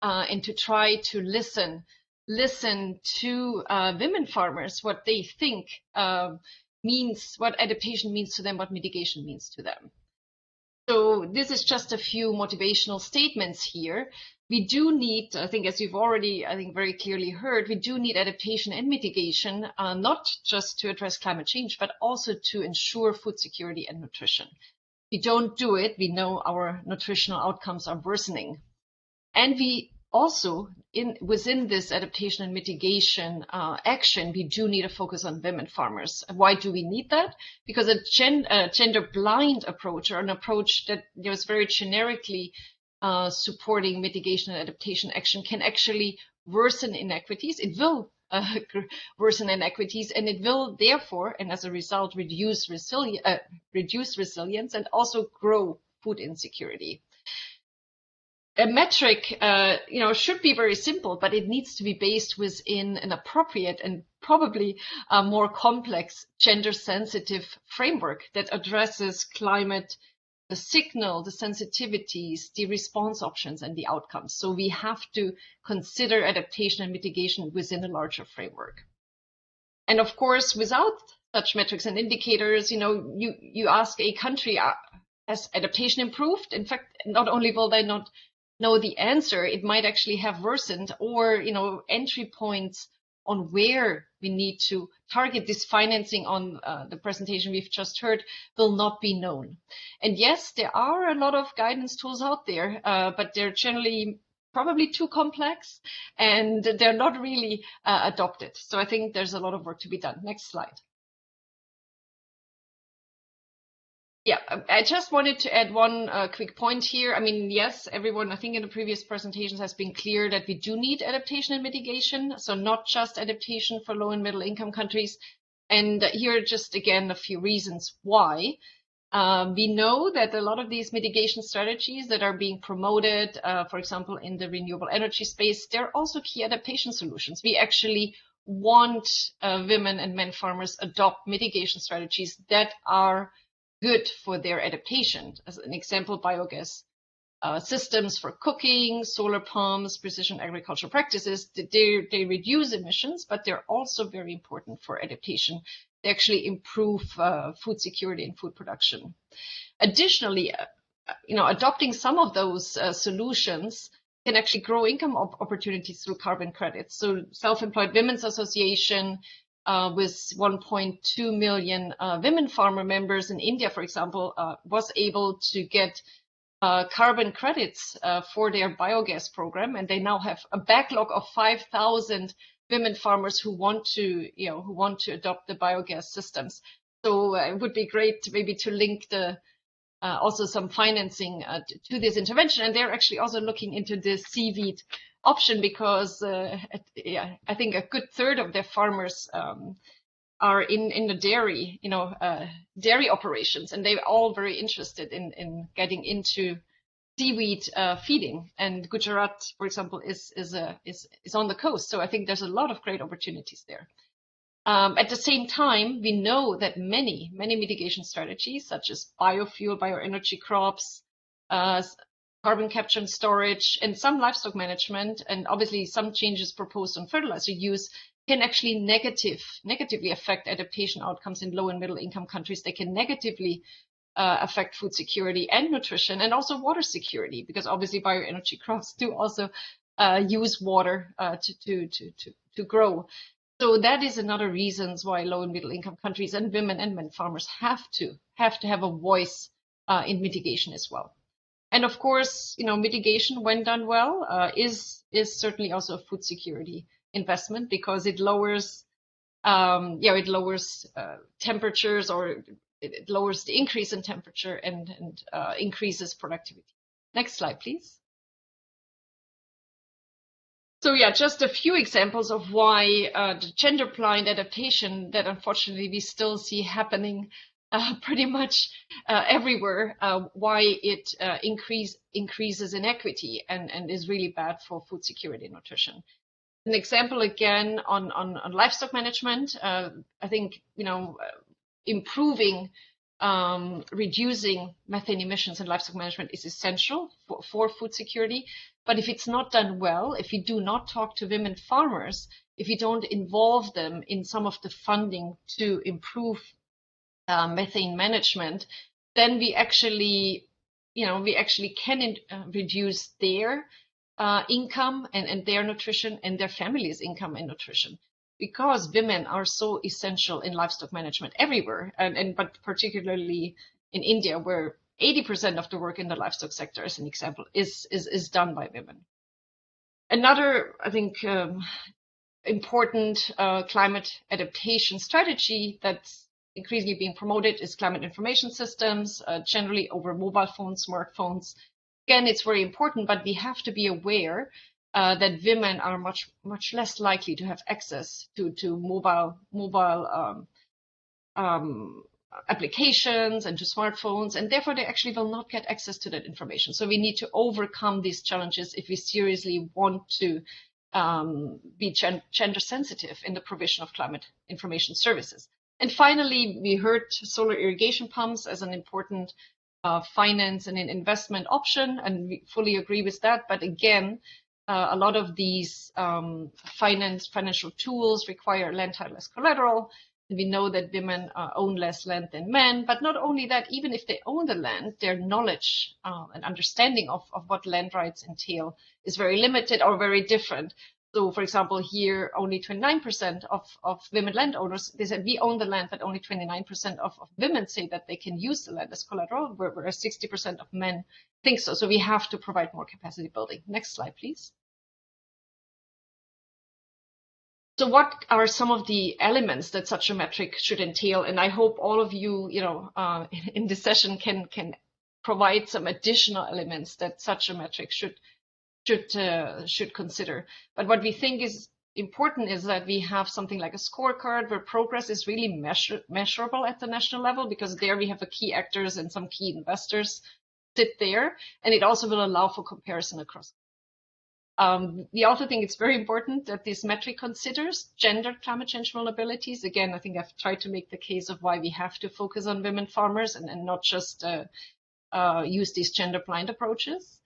Speaker 5: uh, and to try to listen, listen to uh, women farmers, what they think uh, means, what adaptation means to them, what mitigation means to them. So this is just a few motivational statements here. We do need, I think, as you've already, I think, very clearly heard, we do need adaptation and mitigation, uh, not just to address climate change, but also to ensure food security and nutrition. If we don't do it, we know our nutritional outcomes are worsening. And we also in within this adaptation and mitigation uh, action, we do need a focus on women farmers. Why do we need that? Because a, gen, a gender blind approach or an approach that very generically uh, supporting mitigation and adaptation action can actually worsen inequities. It will uh, worsen inequities and it will therefore and as a result reduce, uh, reduce resilience and also grow food insecurity. A metric, uh, you know, should be very simple, but it needs to be based within an appropriate and probably a more complex gender-sensitive framework that addresses climate the signal, the sensitivities, the response options, and the outcomes. So we have to consider adaptation and mitigation within a larger framework. And of course, without such metrics and indicators, you know, you, you ask a country, uh, has adaptation improved? In fact, not only will they not know the answer, it might actually have worsened or, you know, entry points on where we need to target this financing on uh, the presentation we've just heard will not be known. And yes, there are a lot of guidance tools out there, uh, but they're generally probably too complex and they're not really uh, adopted. So I think there's a lot of work to be done. Next slide. Yeah, I just wanted to add one uh, quick point here. I mean, yes, everyone, I think in the previous presentations has been clear that we do need adaptation and mitigation. So not just adaptation for low and middle income countries. And here are just again, a few reasons why. Uh, we know that a lot of these mitigation strategies that are being promoted, uh, for example, in the renewable energy space, they're also key adaptation solutions. We actually want uh, women and men farmers adopt mitigation strategies that are good for their adaptation. As an example, biogas uh, systems for cooking, solar pumps, precision agricultural practices, they, they reduce emissions, but they're also very important for adaptation. They actually improve uh, food security and food production. Additionally, uh, you know, adopting some of those uh, solutions can actually grow income op opportunities through carbon credits. So Self-Employed Women's Association uh, with 1.2 million uh, women farmer members in India, for example, uh, was able to get uh, carbon credits uh, for their biogas program, and they now have a backlog of 5,000 women farmers who want to, you know, who want to adopt the biogas systems. So uh, it would be great to maybe to link the also some financing to, to this intervention, and they're actually also looking into the seaweed option because uh, yeah, I think a good third of their farmers um, are in in the dairy, you know, uh, dairy operations, and they're all very interested in in getting into seaweed uh, feeding. And Gujarat, for example, is is a is is on the coast, so I think there's a lot of great opportunities there. Um, at the same time, we know that many many mitigation strategies, such as biofuel, bioenergy crops, uh, carbon capture and storage, and some livestock management, and obviously some changes proposed on fertilizer use can actually negative, negatively affect adaptation outcomes in low and middle income countries. They can negatively uh, affect food security and nutrition and also water security because obviously bioenergy crops do also uh, use water uh, to, to, to, to, to grow. So that is another reasons why low and middle income countries and women and men farmers have to have to have a voice uh, in mitigation as well. And of course, you know, mitigation when done well uh, is is certainly also a food security investment because it lowers, um, yeah, it lowers uh, temperatures or it, lowers the increase in temperature and and uh, increases productivity. Next slide, please. So yeah, just a few examples of why uh, the gender blind adaptation that unfortunately we still see happening uh, pretty much uh, everywhere uh, why it uh, increase, increases inequity and, and is really bad for food security and nutrition. An example again on, on, on livestock management, uh, I think, you know, improving, um, reducing methane emissions in livestock management is essential for, for food security. But if it's not done well, if you do not talk to women farmers, if you don't involve them in some of the funding to improve uh, methane management, then we actually, you know, we actually can in, uh, reduce their uh, income and, and their nutrition and their family's income and nutrition because women are so essential in livestock management everywhere and, and but particularly in India where 80% of the work in the livestock sector as an example is is, is done by women. Another I think um, important uh, climate adaptation strategy that's increasingly being promoted is climate information systems, uh, generally over mobile phones, smartphones. Again, it's very important, but we have to be aware uh, that women are much much less likely to have access to to mobile mobile um, um, applications and to smartphones, and therefore they actually will not get access to that information. So we need to overcome these challenges if we seriously want to um, be gender sensitive in the provision of climate information services. And finally, we heard solar irrigation pumps as an important uh, finance and an investment option, and we fully agree with that. But again, uh, a lot of these um, finance financial tools require land title as collateral. And we know that women uh, own less land than men. But not only that, even if they own the land, their knowledge uh, and understanding of, of what land rights entail is very limited or very different. So, for example, here only 29% of, of women landowners, they said we own the land, but only 29% of, of women say that they can use the land as collateral, whereas 60% of men think so. So we have to provide more capacity building. Next slide, please. So what are some of the elements that such a metric should entail? And I hope all of you, you know, uh, in this session can can provide some additional elements that such a metric should should uh, should consider. But what we think is important is that we have something like a scorecard where progress is really measure, measurable at the national level because there we have the key actors and some key investors sit there, and it also will allow for comparison across. Um, we also think it's very important that this metric considers gender climate change vulnerabilities. Again, I think I've tried to make the case of why we have to focus on women farmers and, and not just uh, uh, use these gender blind approaches.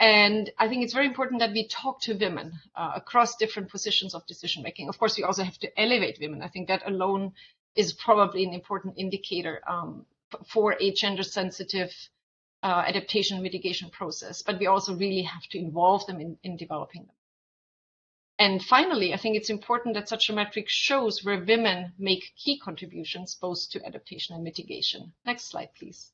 Speaker 5: And I think it's very important that we talk to women uh, across different positions of decision making. Of course, we also have to elevate women. I think that alone is probably an important indicator um, for a gender sensitive uh, adaptation mitigation process, but we also really have to involve them in, in developing them. And finally, I think it's important that such a metric shows where women make key contributions both to adaptation and mitigation. Next slide, please.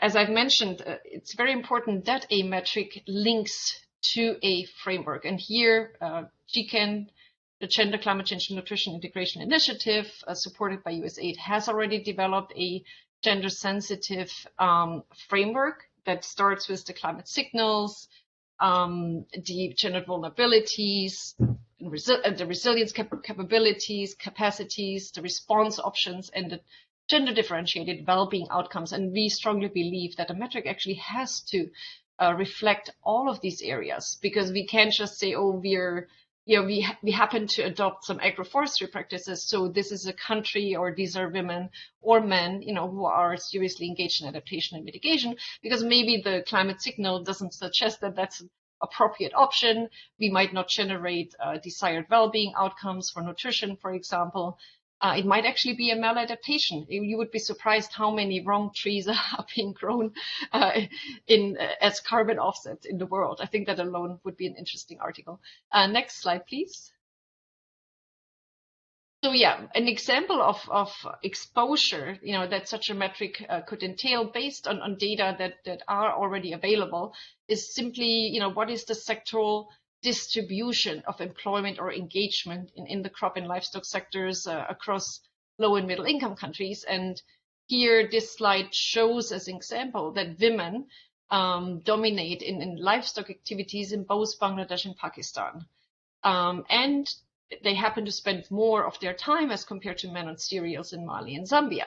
Speaker 5: As I've mentioned, uh, it's very important that a metric links to a framework. And here, uh, GCAN, the Gender Climate Change and Nutrition Integration Initiative, uh, supported by USAID, has already developed a gender sensitive um, framework that starts with the climate signals, um, the gender vulnerabilities, resi uh, the resilience cap capabilities, capacities, the response options, and the gender differentiated well-being outcomes. And we strongly believe that a metric actually has to uh, reflect all of these areas because we can't just say, oh, we're you know, we, ha we happen to adopt some agroforestry practices. So this is a country or these are women or men, you know, who are seriously engaged in adaptation and mitigation because maybe the climate signal doesn't suggest that that's an appropriate option. We might not generate uh, desired well-being outcomes for nutrition, for example. Uh, it might actually be a maladaptation. You would be surprised how many wrong trees are being grown uh, in uh, as carbon offsets in the world. I think that alone would be an interesting article. Uh, next slide, please. So yeah, an example of, of exposure, you know, that such a metric uh, could entail based on, on data that, that are already available is simply, you know, what is the sectoral distribution of employment or engagement in, in the crop and livestock sectors uh, across low and middle income countries. And here, this slide shows as an example that women um, dominate in, in, livestock activities in both Bangladesh and Pakistan. Um, and they happen to spend more of their time as compared to men on cereals in Mali and Zambia.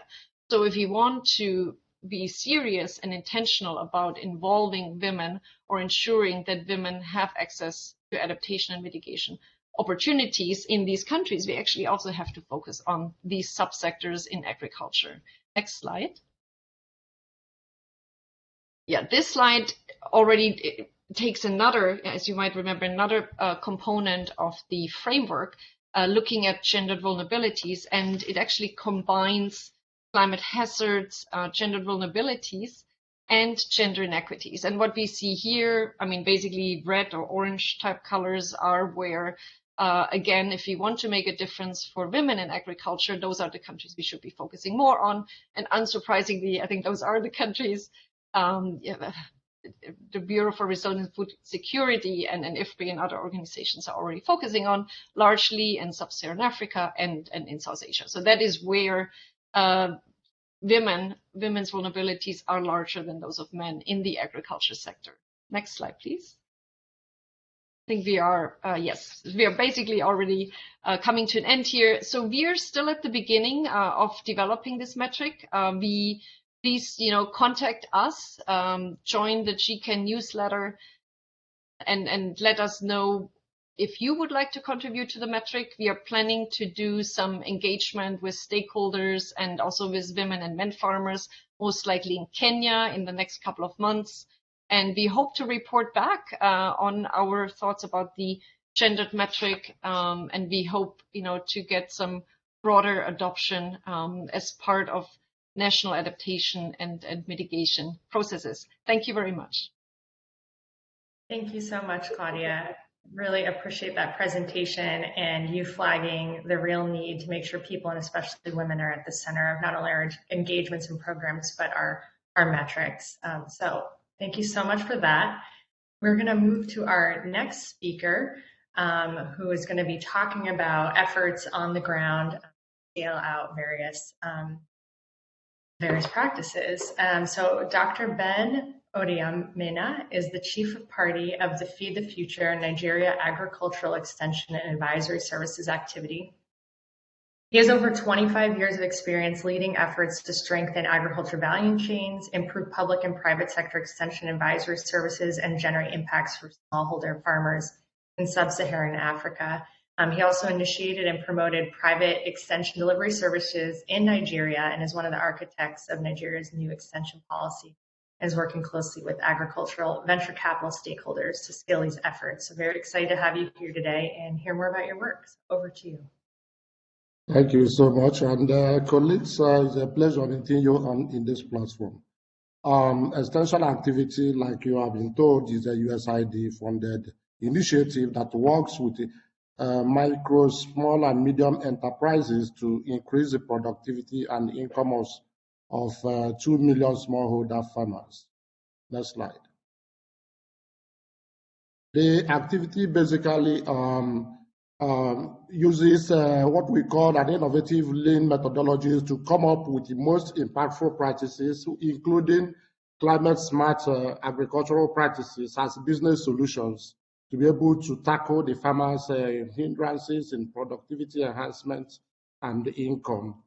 Speaker 5: So if you want to be serious and intentional about involving women or ensuring that women have access to adaptation and mitigation opportunities in these countries, we actually also have to focus on these subsectors in agriculture. Next slide. Yeah, this slide already takes another, as you might remember, another uh, component of the framework, uh, looking at gendered vulnerabilities, and it actually combines climate hazards, uh, gendered vulnerabilities, and gender inequities. And what we see here, I mean, basically red or orange type colors are where, uh, again, if we want to make a difference for women in agriculture, those are the countries we should be focusing more on. And unsurprisingly, I think those are the countries um, yeah, the Bureau for Resilient Food Security and, and IFPRI and other organizations are already focusing on, largely in Sub-Saharan Africa and, and in South Asia. So that is where uh, women, women's vulnerabilities are larger than those of men in the agriculture sector. Next slide, please. I think we are, uh, yes, we are basically already uh, coming to an end here. So we are still at the beginning uh, of developing this metric. Uh, we please, you know, contact us, um, join the GCAN newsletter, and and let us know if you would like to contribute to the metric. We are planning to do some engagement with stakeholders and also with women and men farmers, most likely in Kenya in the next couple of months. And we hope to report back uh, on our thoughts about the gendered metric. Um, and we hope, you know, to get some broader adoption um, as part of national adaptation and, and mitigation processes. Thank you very much.
Speaker 2: Thank you so much, Claudia. Really appreciate that presentation and you flagging the real need to make sure people and especially women are at the center of not only our engagements and programs, but our, our metrics. Um, so Thank you so much for that. We're going to move to our next speaker, um, who is going to be talking about efforts on the ground, scale out various um, various practices. Um, so Dr. Ben Odoemena is the Chief of Party of the Feed the Future Nigeria Agricultural Extension and Advisory Services activity. He has over 25 years of experience leading efforts to strengthen agriculture value chains, improve public and private sector extension advisory services, and generate impacts for smallholder farmers in sub-Saharan Africa. Um, he also initiated and promoted private extension delivery services in Nigeria and is one of the architects of Nigeria's new extension policy is working closely with agricultural venture capital stakeholders to scale these efforts. So very excited to have you here today and hear more about your work. So over to you.
Speaker 6: Thank you so much. And uh, colleagues, uh, it's a pleasure meeting you on in this platform. Um, extension activity, like you have been told, is a USID funded initiative that works with uh, micro, small, and medium enterprises to increase the productivity and income of, of uh, 2 million smallholder farmers. Next slide. The activity basically um, um, uses uh, what we call an innovative lean methodologies to come up with the most impactful practices, including climate smart uh, agricultural practices as business solutions to be able to tackle the farmers' uh, hindrances in productivity enhancement and income.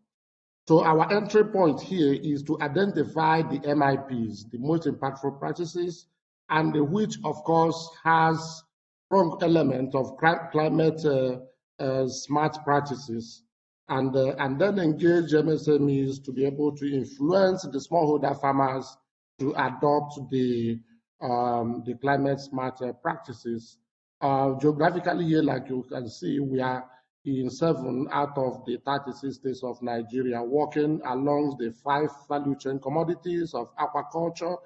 Speaker 6: So our entry point here is to identify the MIPs, the most impactful practices, and which of course has strong element of climate uh, uh, smart practices and, uh, and then engage MSMEs to be able to influence the smallholder farmers to adopt the, um, the climate smart practices. geographically here, like you can see, we are in seven out of the 36 states of Nigeria, working along the five value chain commodities of aquaculture,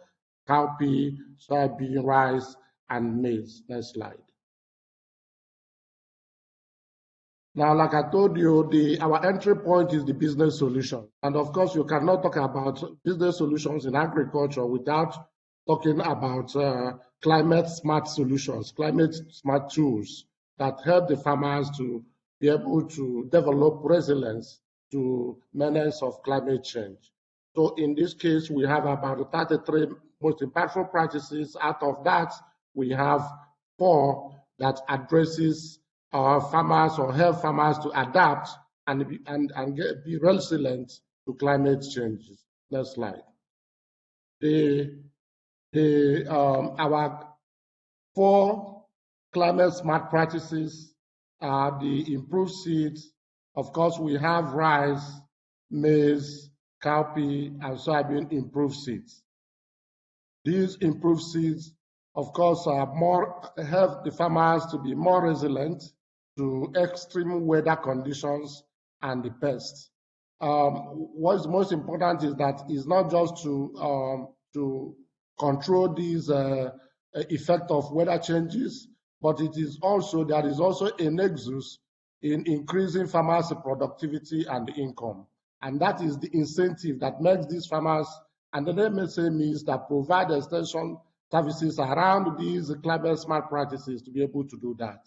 Speaker 6: cowpea, soybean, rice, and maize. Next slide. Now, like I told you, the our entry point is the business solution. And of course, you cannot talk about business solutions in agriculture without talking about uh, climate smart solutions, climate smart tools that help the farmers to be able to develop resilience to menace of climate change. So in this case, we have about 33 most impactful practices. Out of that, we have four that addresses our farmers or help farmers to adapt and be, and, and get, be resilient to climate changes. Next slide. The, the, um, our four climate smart practices are the improved seeds. Of course, we have rice, maize, cowpea, and soybean improved seeds. These improved seeds, of course, are more help the farmers to be more resilient to extreme weather conditions and the pests. Um, what's most important is that it's not just to um, to control these uh, effect of weather changes, but it is also there is also a nexus in increasing farmers' productivity and income, and that is the incentive that makes these farmers and the MSMEs that provide extension services around these climate smart practices to be able to do that.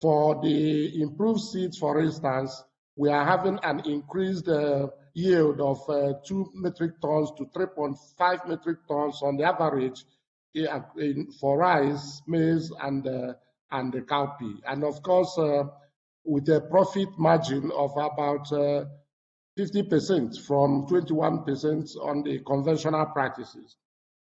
Speaker 6: For the improved seeds, for instance, we are having an increased uh, yield of uh, 2 metric tons to 3.5 metric tons on the average in, for rice, maize, and, uh, and the cowpea. And of course, uh, with a profit margin of about 50% uh, from 21% on the conventional practices.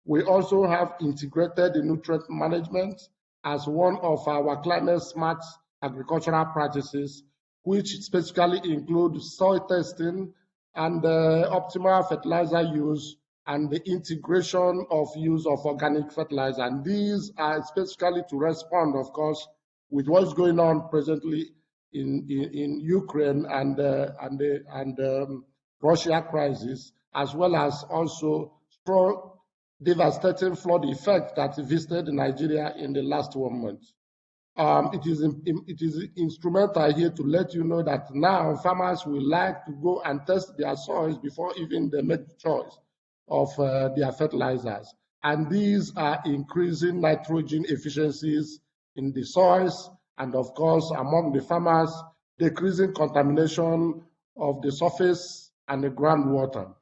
Speaker 6: We also have integrated the nutrient management as one of our climate smart agricultural practices, which specifically include soil testing and uh, optimal fertilizer use and the integration of use of organic fertilizer. And these are specifically to respond, of course, with what's going on presently in, in, in Ukraine and, uh, and, the, and um, Russia crisis, as well as also strong devastating flood effect that visited Nigeria in the last one month. Um, it, is, it is instrumental here to let you know that now farmers will like to go and test their soils before even they make the choice of uh, their fertilizers. And these are increasing nitrogen efficiencies in the soils and of course among the farmers, decreasing contamination of the surface and the groundwater.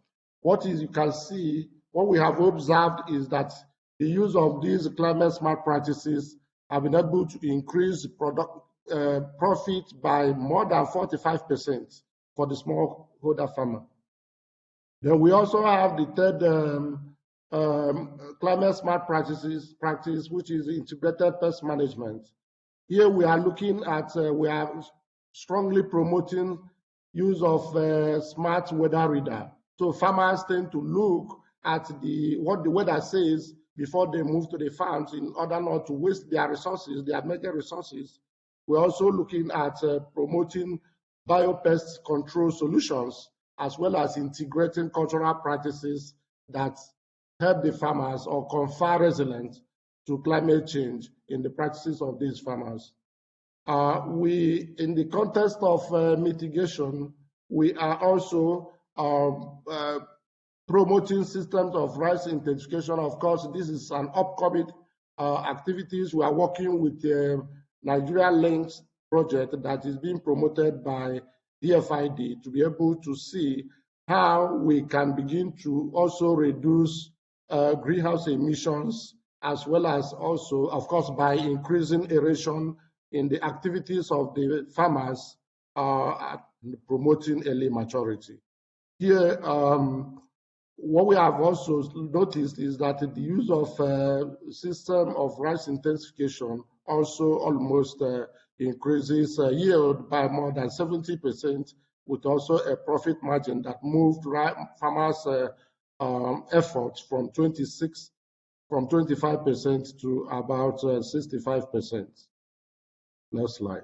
Speaker 6: What is you can see what we have observed is that the use of these climate smart practices have been able to increase product uh, profit by more than 45% for the smallholder farmer. Then we also have the third um, um, climate smart practices practice, which is integrated pest management. Here we are looking at, uh, we are strongly promoting use of uh, smart weather reader. So farmers tend to look at the what the weather says before they move to the farms in order not to waste their resources, their major resources. We're also looking at uh, promoting biopest control solutions as well as integrating cultural practices that help the farmers or confer resilience to climate change in the practices of these farmers. Uh, we, in the context of uh, mitigation, we are also um, uh, promoting systems of rice intensification. Of course, this is an upcoming uh, activities. We are working with the Nigeria Links project that is being promoted by DFID to be able to see how we can begin to also reduce uh, greenhouse emissions as well as also, of course, by increasing aeration in the activities of the farmers uh, promoting early maturity. Here, um, what we have also noticed is that the use of a uh, system of rice intensification also almost uh, increases uh, yield by more than 70% with also a profit margin that moved farmers uh, um, efforts from 26 from 25% to about 65%. Uh, Next slide.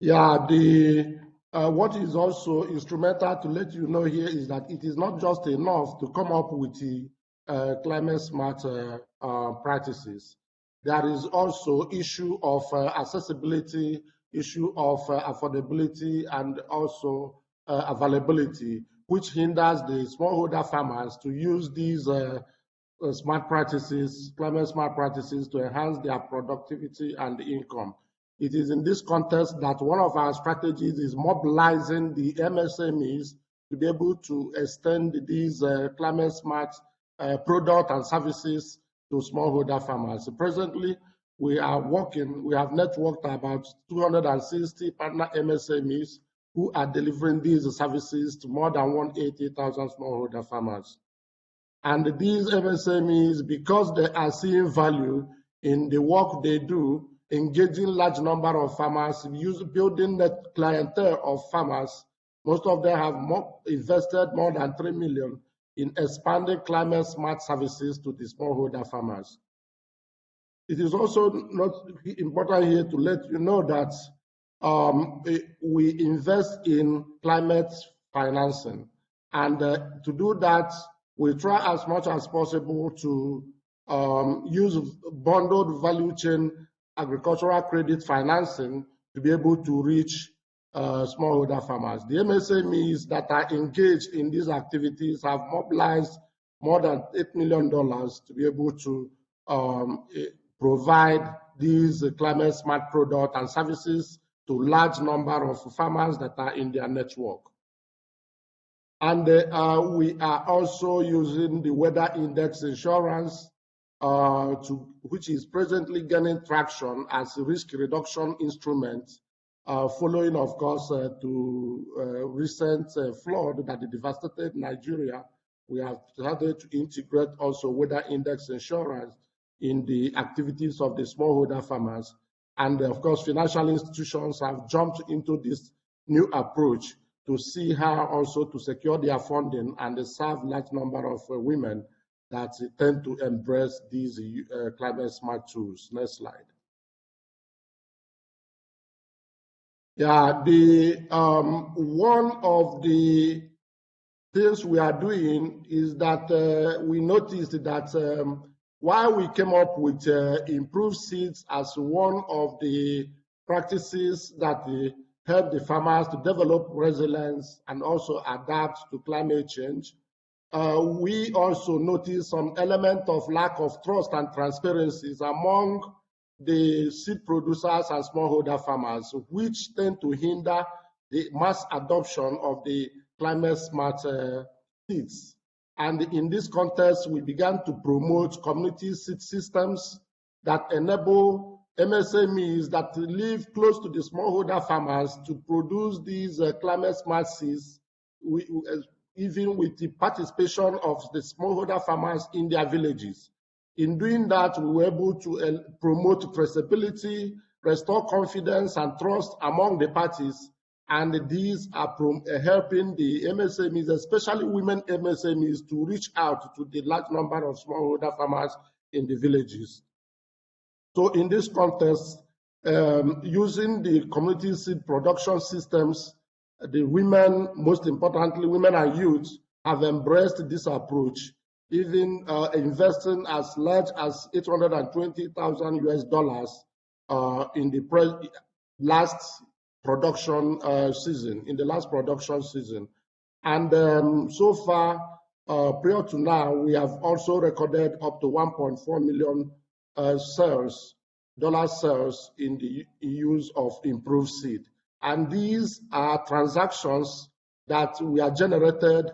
Speaker 6: Yeah, the uh, what is also instrumental to let you know here is that it is not just enough to come up with the uh, climate smart uh, uh practices. There is also issue of uh, accessibility, issue of uh, affordability, and also availability, which hinders the smallholder farmers to use these smart practices, climate smart practices to enhance their productivity and income. It is in this context that one of our strategies is mobilizing the MSMEs to be able to extend these uh, climate smart uh, products and services to smallholder farmers. Presently, we are working, we have networked about 260 partner MSMEs who are delivering these services to more than 180,000 smallholder farmers. And these MSMEs, because they are seeing value in the work they do, engaging large number of farmers, building the clientele of farmers. Most of them have more, invested more than 3 million in expanding climate smart services to the smallholder farmers. It is also not important here to let you know that um, we invest in climate financing. And uh, to do that, we try as much as possible to um, use bundled value chain agricultural credit financing to be able to reach uh, smallholder farmers. The MSMEs that are engaged in these activities have mobilized more than $8 million to be able to um, eh, provide these climate smart products and services to large number of farmers that are in their network. And uh, we are also using the weather index insurance uh, to, which is presently gaining traction as a risk reduction instrument, following, of course, uh, to uh, recent uh, flood that devastated Nigeria. We have started to integrate also weather index insurance in the activities of the smallholder farmers. And of course, financial institutions have jumped into this new approach to see how also to secure their funding and serve large number of uh, women that tend to embrace these uh, climate smart tools. Next slide. Yeah, the um, one of the things we are doing is that uh, we noticed that um, while we came up with uh, improved seeds as one of the practices that uh, help the farmers to develop resilience and also adapt to climate change, uh, we also noticed some element of lack of trust and transparencies among the seed producers and smallholder farmers, which tend to hinder the mass adoption of the climate smart uh, seeds. And in this context, we began to promote community seed systems that enable MSMEs that live close to the smallholder farmers to produce these uh, climate smart seeds uh, even with the participation of the smallholder farmers in their villages. In doing that, we were able to uh, promote traceability, restore confidence and trust among the parties, and these are uh, helping the MSMEs, especially women MSMEs, to reach out to the large number of smallholder farmers in the villages. So in this context, um, using the community seed production systems the women, most importantly, women and youth, have embraced this approach, even uh, investing as large as 820,000 US dollars uh, in the last production uh, season, in the last production season. And um, so far, uh, prior to now, we have also recorded up to 1.4 million uh, sales, dollar sales in the use of improved seed. And these are transactions that we are generated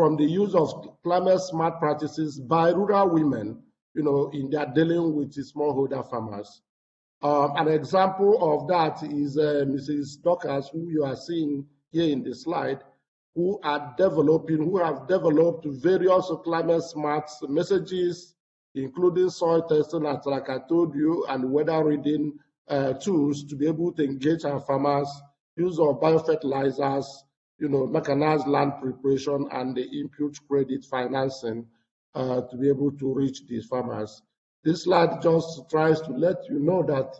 Speaker 6: from the use of climate smart practices by rural women, you know, in their dealing with smallholder farmers. Um, an example of that is uh, Mrs. Dockers, who you are seeing here in the slide, who are developing, who have developed various climate smart messages, including soil testing, as like I told you, and weather reading uh, tools to be able to engage our farmers, use of biofertilizers, you know, mechanized land preparation, and the input credit financing uh, to be able to reach these farmers. This slide just tries to let you know that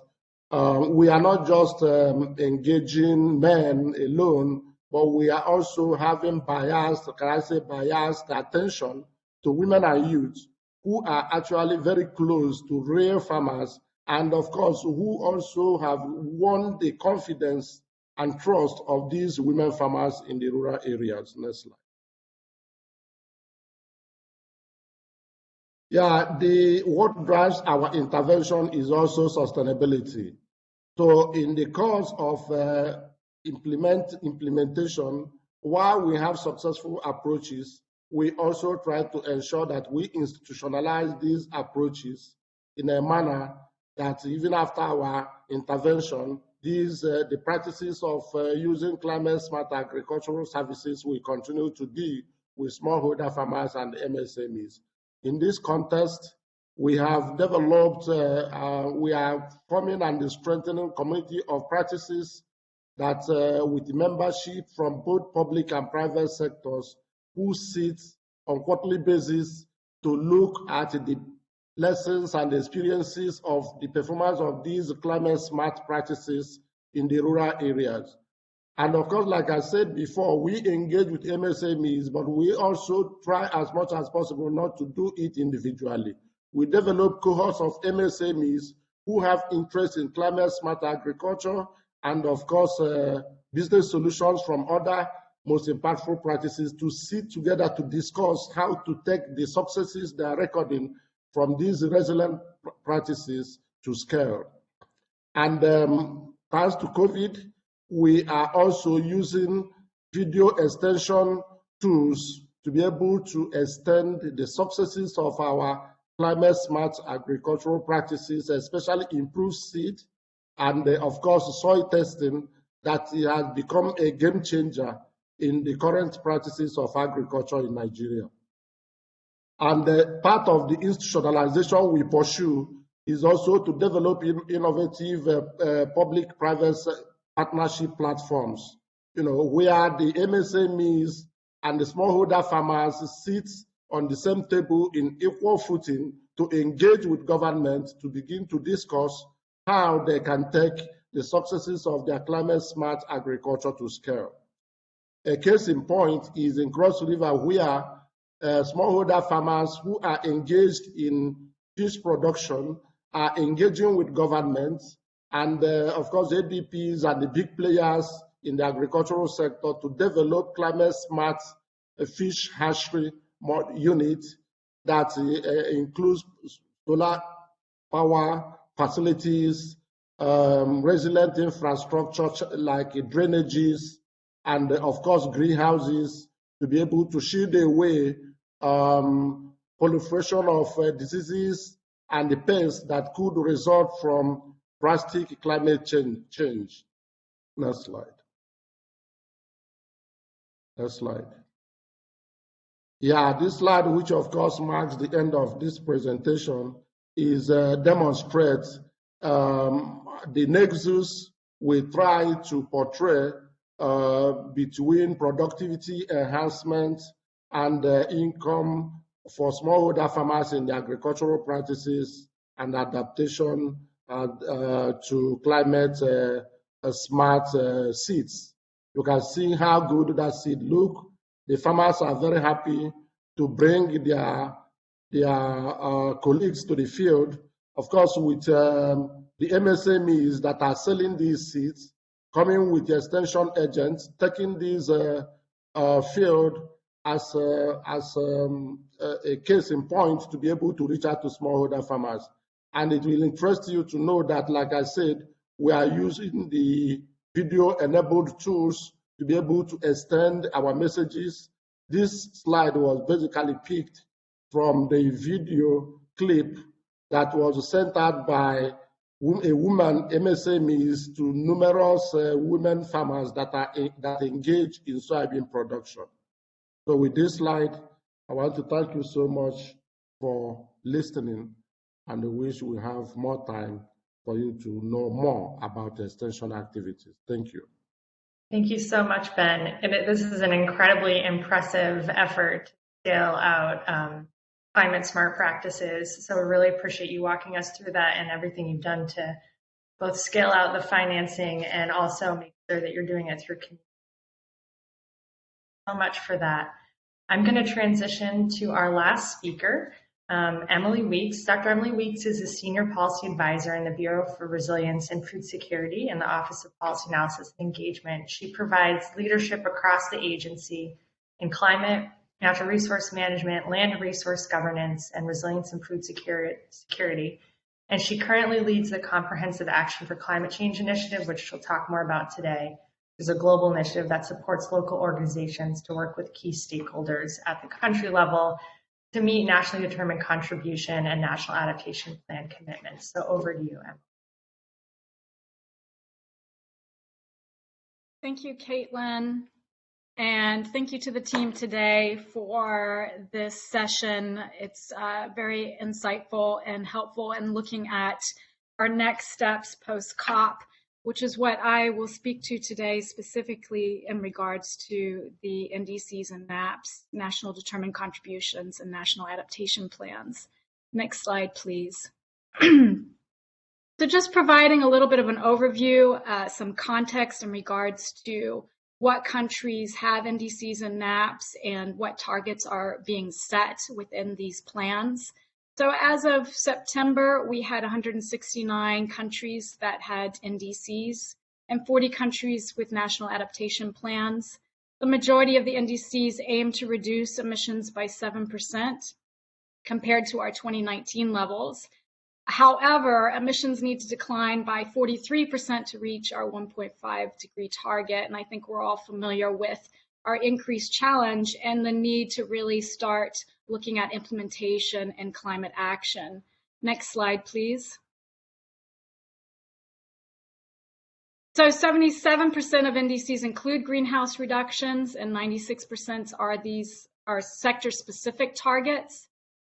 Speaker 6: uh, we are not just um, engaging men alone, but we are also having biased, can I say biased attention to women and youth who are actually very close to real farmers and of course, who also have won the confidence and trust of these women farmers in the rural areas. Next slide. Yeah, the what drives our intervention is also sustainability. So in the course of uh, implement implementation, while we have successful approaches, we also try to ensure that we institutionalize these approaches in a manner that even after our intervention, these uh, the practices of uh, using climate smart agricultural services will continue to be with smallholder farmers and MSMEs. In this context, we have developed, uh, uh, we are forming and strengthening community of practices that uh, with membership from both public and private sectors who sit on quarterly basis to look at the lessons and experiences of the performance of these climate smart practices in the rural areas. And of course, like I said before, we engage with MSMEs, but we also try as much as possible not to do it individually. We develop cohorts of MSMEs who have interest in climate smart agriculture and of course, uh, business solutions from other most impactful practices to sit together to discuss how to take the successes they are recording from these resilient practices to scale. And um, thanks to COVID, we are also using video extension tools to be able to extend the successes of our climate smart agricultural practices, especially improved seed and uh, of course soil testing that has become a game changer in the current practices of agriculture in Nigeria. And uh, part of the institutionalization we pursue is also to develop in innovative uh, uh, public-private partnership platforms, you know, where the MSMEs and the smallholder farmers sit on the same table in equal footing to engage with government to begin to discuss how they can take the successes of their climate smart agriculture to scale. A case in point is in Cross River where uh, smallholder farmers who are engaged in fish production are engaging with governments and uh, of course ADPs and the big players in the agricultural sector to develop climate smart uh, fish hatchery unit that uh, includes solar power facilities, um, resilient infrastructure like drainages, and of course greenhouses to be able to shield away um, proliferation of uh, diseases and the pests that could result from drastic climate change. change. Next slide. Next slide. Yeah, this slide, which of course marks the end of this presentation, is uh, demonstrates um, the nexus we try to portray uh, between productivity enhancement and uh, income for smallholder farmers in the agricultural practices and adaptation uh, uh to climate uh, uh, smart seeds. You can see how good that seed look. The farmers are very happy to bring their their colleagues to the field. Of course, with um, the MSMEs that are selling these seeds, coming with the extension agents, taking these uh, uh, field as, uh, as um, a case in point to be able to reach out to smallholder farmers. And it will interest you to know that, like I said, we are using the video enabled tools to be able to extend our messages. This slide was basically picked from the video clip that was sent out by a woman MSMEs to numerous uh, women farmers that are that engage in soybean production. So with this slide, I want to thank you so much for listening and I wish we have more time for you to know more about extension activities. Thank you.
Speaker 2: Thank you so much, Ben. this is an incredibly impressive effort to scale out um, climate smart practices. So we really appreciate you walking us through that and everything you've done to both scale out the financing and also make sure that you're doing it through community. Much for that. I'm going to transition to our last speaker, um, Emily Weeks. Dr. Emily Weeks is a senior policy advisor in the Bureau for Resilience and Food Security in the Office of Policy Analysis and Engagement. She provides leadership across the agency in climate, natural resource management, land resource governance, and resilience and food security. And she currently leads the Comprehensive Action for Climate Change Initiative, which she'll talk more about today. It's a global initiative that supports local organizations to work with key stakeholders at the country level to meet nationally determined contribution and national adaptation plan commitments. So over to you, Emma.
Speaker 7: Thank you, Caitlin. And thank you to the team today for this session. It's uh, very insightful and helpful in looking at our next steps post COP, which is what I will speak to today specifically in regards to the NDCs and NAPs, National Determined Contributions and National Adaptation Plans. Next slide, please. so just providing a little bit of an overview, uh, some context in regards to what countries have NDCs and NAPs and what targets are being set within these plans. So as of September, we had 169 countries that had NDCs and 40 countries with national adaptation plans. The majority of the NDCs aim to reduce emissions by 7% compared to our 2019 levels. However, emissions need to decline by 43% to reach our 1.5 degree target. And I think we're all familiar with our increased challenge and the need to really start looking at implementation and climate action. Next slide, please. So 77% of NDCs include greenhouse reductions and 96% are these are sector specific targets.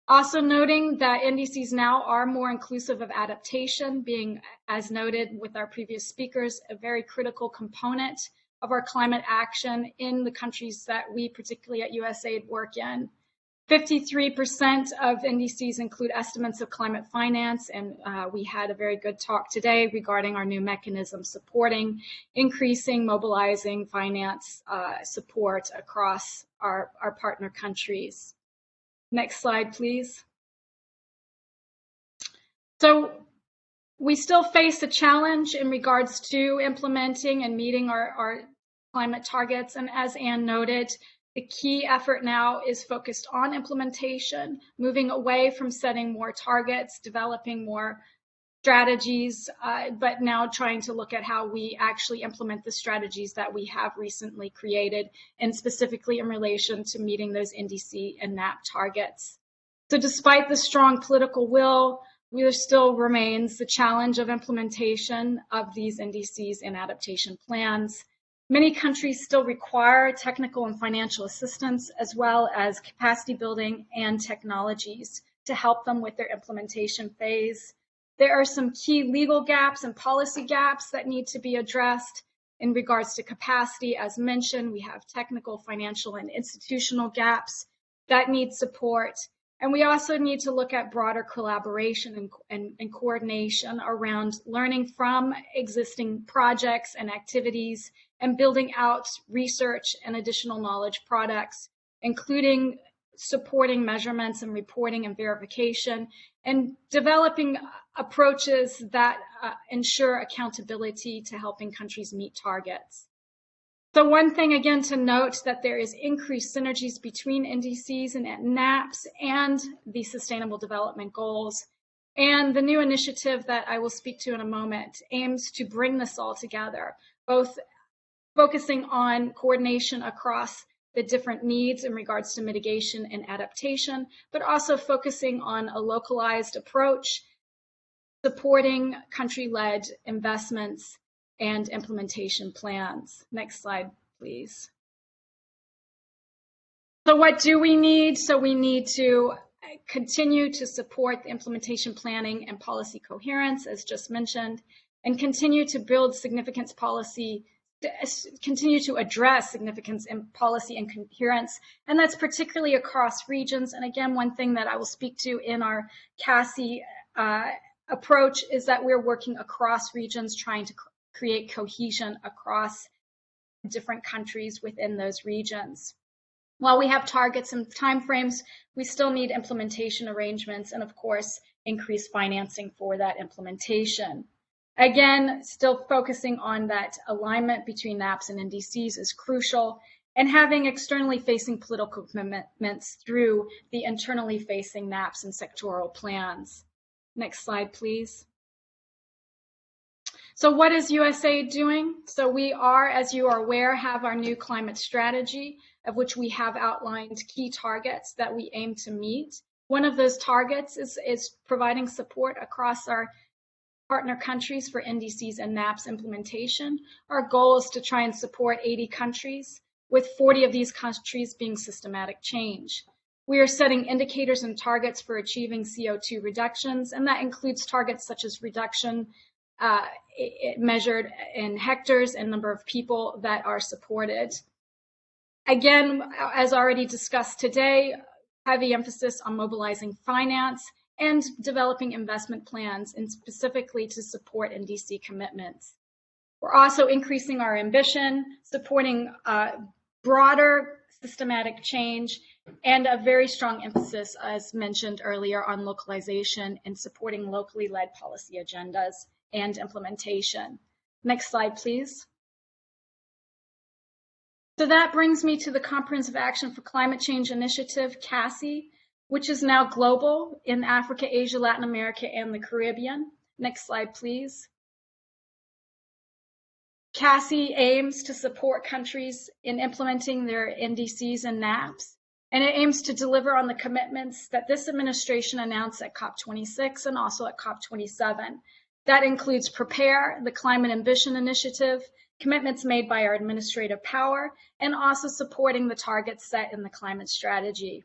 Speaker 7: Also noting that NDCs now are more inclusive of adaptation being, as noted with our previous speakers, a very critical component of our climate action in the countries that we, particularly at USAID, work in. 53% of NDCs include estimates of climate finance, and uh, we had a very good talk today regarding our new mechanism supporting increasing, mobilizing finance uh, support across our, our partner countries. Next slide, please. So we still face a challenge in regards to implementing and meeting our, our climate targets. And as Anne noted, the key effort now is focused on implementation, moving away from setting more targets, developing more strategies, uh, but now trying to look at how we actually implement the strategies that we have recently created, and specifically in relation to meeting those NDC and NAP targets. So despite the strong political will, there still remains the challenge of implementation of these NDCs and adaptation plans. Many countries still require technical and financial assistance, as well as capacity building and technologies to help them with their implementation phase. There are some key legal gaps and policy gaps that need to be addressed in regards to capacity. As mentioned, we have technical, financial, and institutional gaps that need support. And we also need to look at broader collaboration and, and, and, coordination around learning from existing projects and activities and building out research and additional knowledge products, including supporting measurements and reporting and verification, and developing approaches that uh, ensure accountability to helping countries meet targets. So one thing again to note that there is increased synergies between NDCs and NAPs and the Sustainable Development Goals. And the new initiative that I will speak to in a moment aims to bring this all together, both focusing on coordination across the different needs in regards to mitigation and adaptation, but also focusing on a localized approach, supporting country-led investments and implementation plans. Next slide, please. So what do we need? So we need to continue to support the implementation planning and policy coherence, as just mentioned, and continue to build significance policy, continue to address significance in policy and coherence, and that's particularly across regions. And again, one thing that I will speak to in our CACI uh, approach is that we're working across regions trying to create cohesion across different countries within those regions. While we have targets and timeframes, we still need implementation arrangements and of course, increased financing for that implementation. Again, still focusing on that alignment between NAPs and NDCs is crucial and having externally facing political commitments through the internally facing NAPs and sectoral plans. Next slide, please. So what is USAID doing? So we are, as you are aware, have our new climate strategy of which we have outlined key targets that we aim to meet. One of those targets is, is providing support across our partner countries for NDCs and NAPs implementation. Our goal is to try and support 80 countries, with 40 of these countries being systematic change. We are setting indicators and targets for achieving CO2 reductions, and that includes targets such as reduction uh, measured in hectares and number of people that are supported. Again, as already discussed today, heavy emphasis on mobilizing finance and developing investment plans and specifically to support NDC commitments. We're also increasing our ambition, supporting uh, broader systematic change and a very strong emphasis, as mentioned earlier, on localization and supporting locally led policy agendas and implementation. Next slide, please. So that brings me to the Comprehensive Action for Climate Change Initiative, CACI, which is now global in Africa, Asia, Latin America, and the Caribbean. Next slide, please. CACI aims to support countries in implementing their NDCs and NAPs and it aims to deliver on the commitments that this administration announced at COP26 and also at COP27. That includes PREPARE, the Climate Ambition Initiative, commitments made by our Administrator Power, and also supporting the targets set in the climate strategy.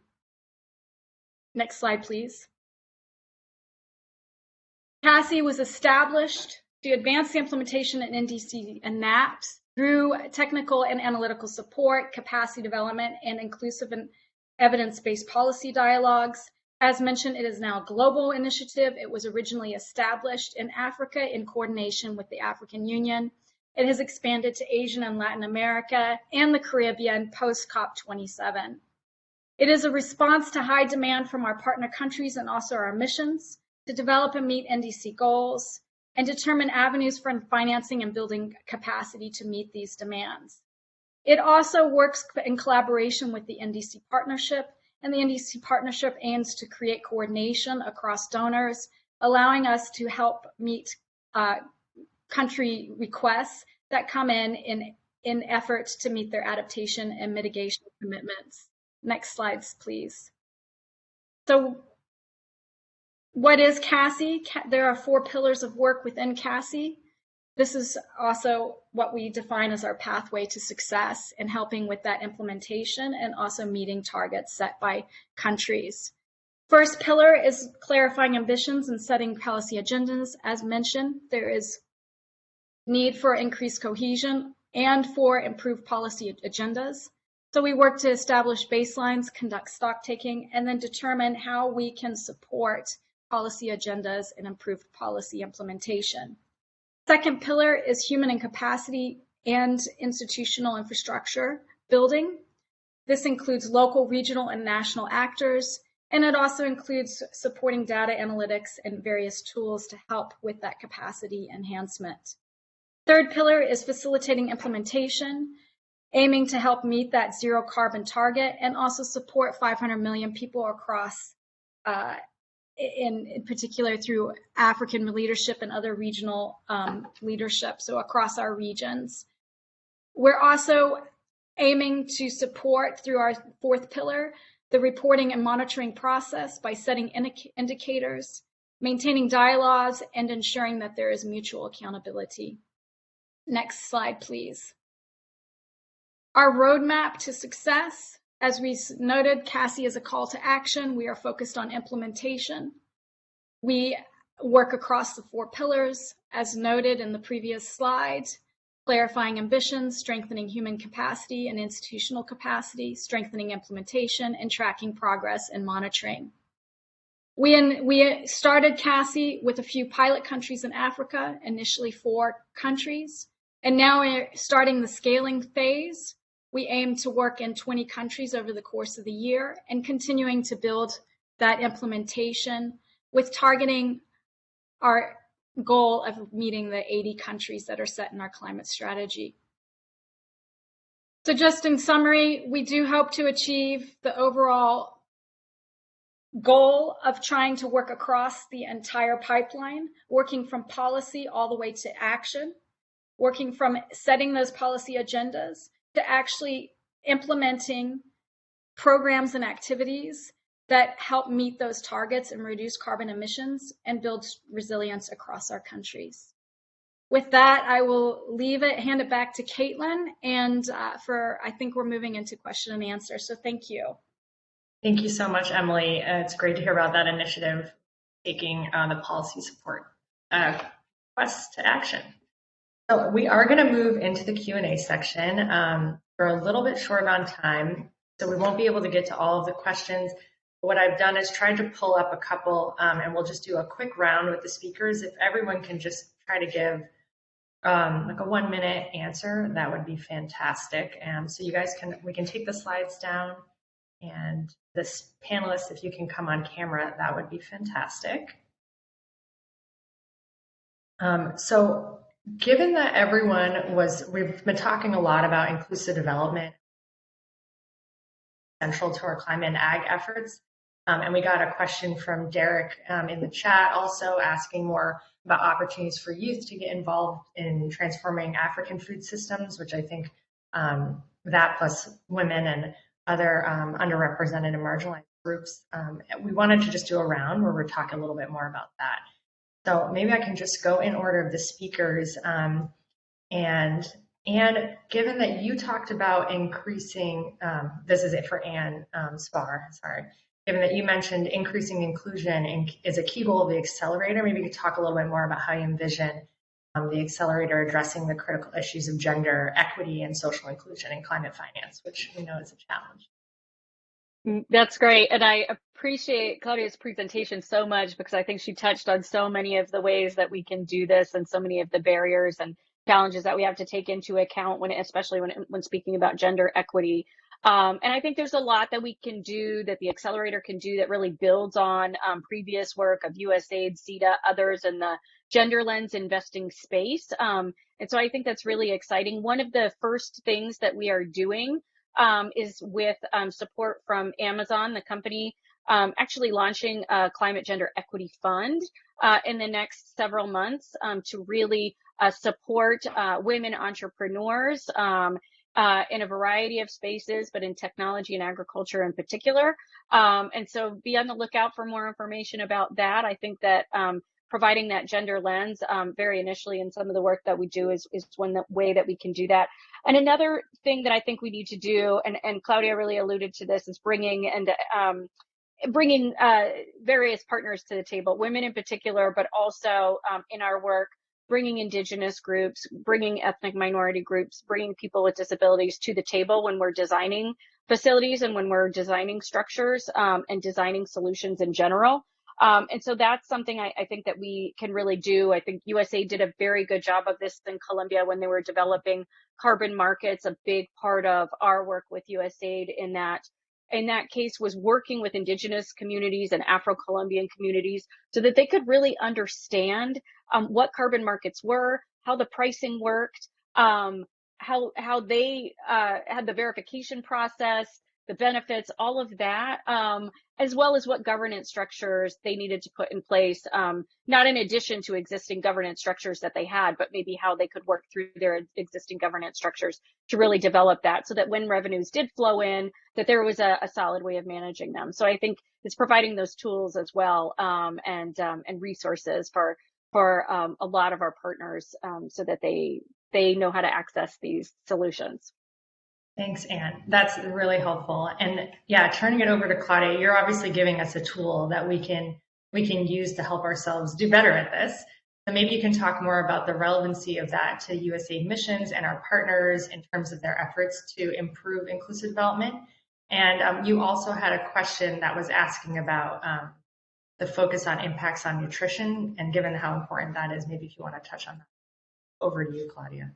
Speaker 7: Next slide, please. CACI was established to advance the implementation in NDC and NAPS through technical and analytical support, capacity development, and inclusive and evidence-based policy dialogues. As mentioned, it is now a global initiative. It was originally established in Africa in coordination with the African Union. It has expanded to Asian and Latin America and the Caribbean post COP27. It is a response to high demand from our partner countries and also our missions to develop and meet NDC goals and determine avenues for financing and building capacity to meet these demands. It also works in collaboration with the NDC Partnership, and the NDC Partnership aims to create coordination across donors, allowing us to help meet uh, country requests that come in, in in efforts to meet their adaptation and mitigation commitments. Next slides, please. So what is CACI? There are four pillars of work within CACI. This is also what we define as our pathway to success in helping with that implementation and also meeting targets set by countries. First pillar is clarifying ambitions and setting policy agendas. As mentioned, there is need for increased cohesion and for improved policy agendas. So we work to establish baselines, conduct stock taking, and then determine how we can support policy agendas and improved policy implementation. Second pillar is human and capacity and institutional infrastructure building. This includes local, regional, and national actors, and it also includes supporting data analytics and various tools to help with that capacity enhancement. Third pillar is facilitating implementation, aiming to help meet that zero carbon target and also support 500 million people across uh, in, in, particular through African leadership and other regional um, leadership, so across our regions. We're also aiming to support through our fourth pillar the reporting and monitoring process by setting indicators, maintaining dialogues, and ensuring that there is mutual accountability. Next slide, please. Our roadmap to success as we noted, CACI is a call to action. We are focused on implementation. We work across the four pillars, as noted in the previous slide, clarifying ambitions, strengthening human capacity and institutional capacity, strengthening implementation, and tracking progress and monitoring. We, in, we started CACI with a few pilot countries in Africa, initially four countries, and now we're starting the scaling phase we aim to work in 20 countries over the course of the year and continuing to build that implementation with targeting our goal of meeting the 80 countries that are set in our climate strategy. So just in summary, we do hope to achieve the overall goal of trying to work across the entire pipeline, working from policy all the way to action, working from setting those policy agendas to actually implementing programs and activities that help meet those targets and reduce carbon emissions and build resilience across our countries. With that, I will leave it, hand it back to Caitlin, and uh, for I think we're moving into question and answer. So thank you.
Speaker 2: Thank you so much, Emily. Uh, it's great to hear about that initiative taking uh, the policy support uh, quest to action. So we are going to move into the Q&A section. Um, we're a little bit short on time, so we won't be able to get to all of the questions. But What I've done is tried to pull up a couple, um, and we'll just do a quick round with the speakers. If everyone can just try to give um, like a one minute answer, that would be fantastic. And so you guys can, we can take the slides down and this panelists, if you can come on camera, that would be fantastic. Um, so Given that everyone was, we've been talking a lot about inclusive development central to our climate and ag efforts. Um, and we got a question from Derek um, in the chat also asking more about opportunities for youth to get involved in transforming African food systems, which I think um, that plus women and other um, underrepresented and marginalized groups. Um, we wanted to just do a round where we're talking a little bit more about that. So maybe I can just go in order of the speakers. Um, and and given that you talked about increasing, um, this is it for Anne um, Spar, sorry. Given that you mentioned increasing inclusion is a key goal of the accelerator, maybe you could talk a little bit more about how you envision um, the accelerator addressing the critical issues of gender equity and social inclusion and climate finance, which we know is a challenge.
Speaker 4: Mm, that's great. And I appreciate Claudia's presentation so much because I think she touched on so many of the ways that we can do this and so many of the barriers and challenges that we have to take into account when, especially when, when speaking about gender equity. Um, and I think there's a lot that we can do that the accelerator can do that really builds on um, previous work of USAID, SEDA, others in the gender lens investing space. Um, and so I think that's really exciting. One of the first things that we are doing um, is with um, support from Amazon, the company um, actually launching a climate gender equity fund uh, in the next several months um, to really uh, support uh, women entrepreneurs um, uh, in a variety of spaces, but in technology and agriculture in particular. Um, and so be on the lookout for more information about that. I think that providing that gender lens um, very initially in some of the work that we do is, is one way that we can do that. And another thing that I think we need to do, and, and Claudia really alluded to this, is bringing and um, bringing uh, various partners to the table, women in particular, but also um, in our work, bringing indigenous groups, bringing ethnic minority groups, bringing people with disabilities to the table when we're designing facilities and when we're designing structures um, and designing solutions in general. Um, and so that's something I, I, think that we can really do. I think USA did a very good job of this in Colombia when they were developing carbon markets. A big part of our work with USAID in that in that case was working with indigenous communities and Afro-Colombian communities so that they could really understand um, what carbon markets were, how the pricing worked, um, how how they uh, had the verification process, the benefits, all of that, um, as well as what governance structures they needed to put in place, um, not in addition to existing governance structures that they had, but maybe how they could work through their existing governance structures to really develop that so that when revenues did flow in, that there was a, a solid way of managing them. So I think it's providing those tools as well um, and um, and resources for for um, a lot of our partners um, so that they they know how to access these solutions.
Speaker 2: Thanks, Anne. That's really helpful. And yeah, turning it over to Claudia, you're obviously giving us a tool that we can we can use to help ourselves do better at this. So maybe you can talk more about the relevancy of that to USAID missions and our partners in terms of their efforts to improve inclusive development. And um, you also had a question that was asking about um, the focus on impacts on nutrition. And given how important that is, maybe if you want to touch on that. Over to you, Claudia.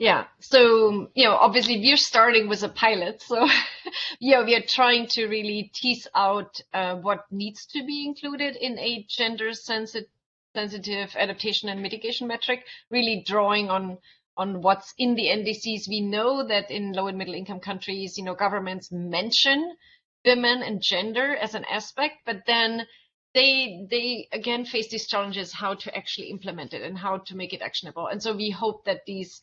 Speaker 5: Yeah. So, you know, obviously we're starting with a pilot. So, yeah, we are trying to really tease out uh, what needs to be included in a gender sensitive sensitive adaptation and mitigation metric, really drawing on on what's in the NDCs. We know that in low and middle income countries, you know, governments mention women and gender as an aspect, but then they they again face these challenges how to actually implement it and how to make it actionable. And so we hope that these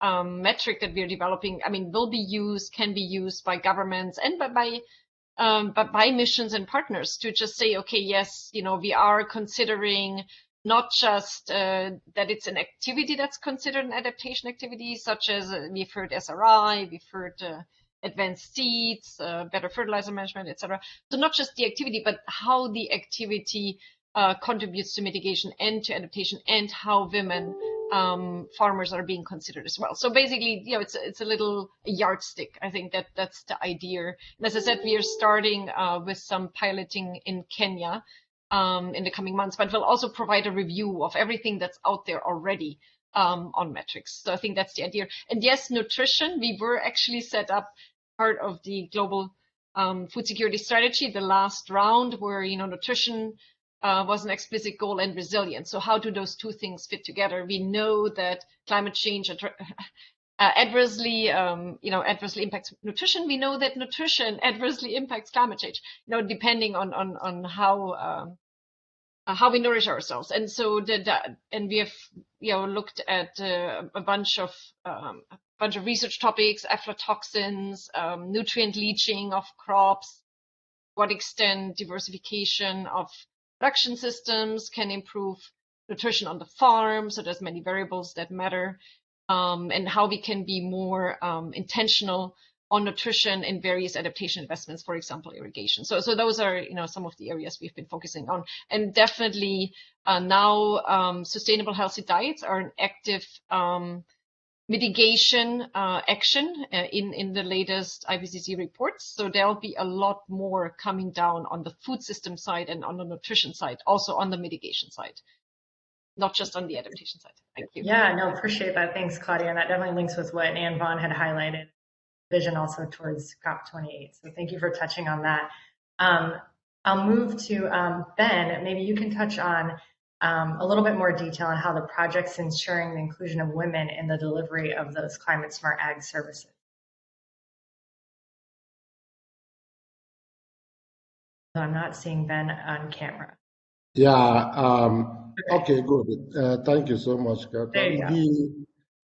Speaker 5: um, metric that we're developing, I mean, will be used, can be used by governments and by, by um, but by missions and partners to just say, okay, yes, you know, we are considering not just uh, that it's an activity that's considered an adaptation activity, such as uh, we've heard SRI, we've heard uh, advanced seeds, uh, better fertilizer management, etc. So not just the activity, but how the activity uh, contributes to mitigation and to adaptation, and how women um, farmers are being considered as well. So basically, you know, it's it's a little yardstick. I think that that's the idea. And as I said, we are starting uh, with some piloting in Kenya um, in the coming months, but we'll also provide a review of everything that's out there already um, on metrics. So I think that's the idea. And yes, nutrition. We were actually set up part of the global um, food security strategy, the last round, where you know nutrition uh, was an explicit goal and resilience. So how do those two things fit together? We know that climate change uh, adversely, um, you know, adversely impacts nutrition. We know that nutrition adversely impacts climate change. You know, depending on on on how um, uh, how we nourish ourselves. And so the, and we have you know looked at uh, a bunch of um, bunch of research topics, aflatoxins, um, nutrient leaching of crops, what extent diversification of production systems can improve nutrition on the farm. So there's many variables that matter, um, and how we can be more um, intentional on nutrition in various adaptation investments, for example, irrigation. So, so those are you know some of the areas we've been focusing on, and definitely uh, now um, sustainable healthy diets are an active um, mitigation uh, action uh, in in the latest IPCC reports. So there'll be a lot more coming down on the food system side and on the nutrition side, also on the mitigation side not just on the adaptation side. Thank you.
Speaker 2: Yeah, no, appreciate that. Thanks, Claudia. And that definitely links with what Anne Vaughn had highlighted, vision also towards COP28. So thank you for touching on that. Um, I'll move to um, Ben. Maybe you can touch on um, a little bit more detail on how the project's ensuring the inclusion of women in the delivery of those climate smart ag services. So I'm not seeing Ben on camera.
Speaker 6: Yeah, um, okay, good. Uh, thank you so much,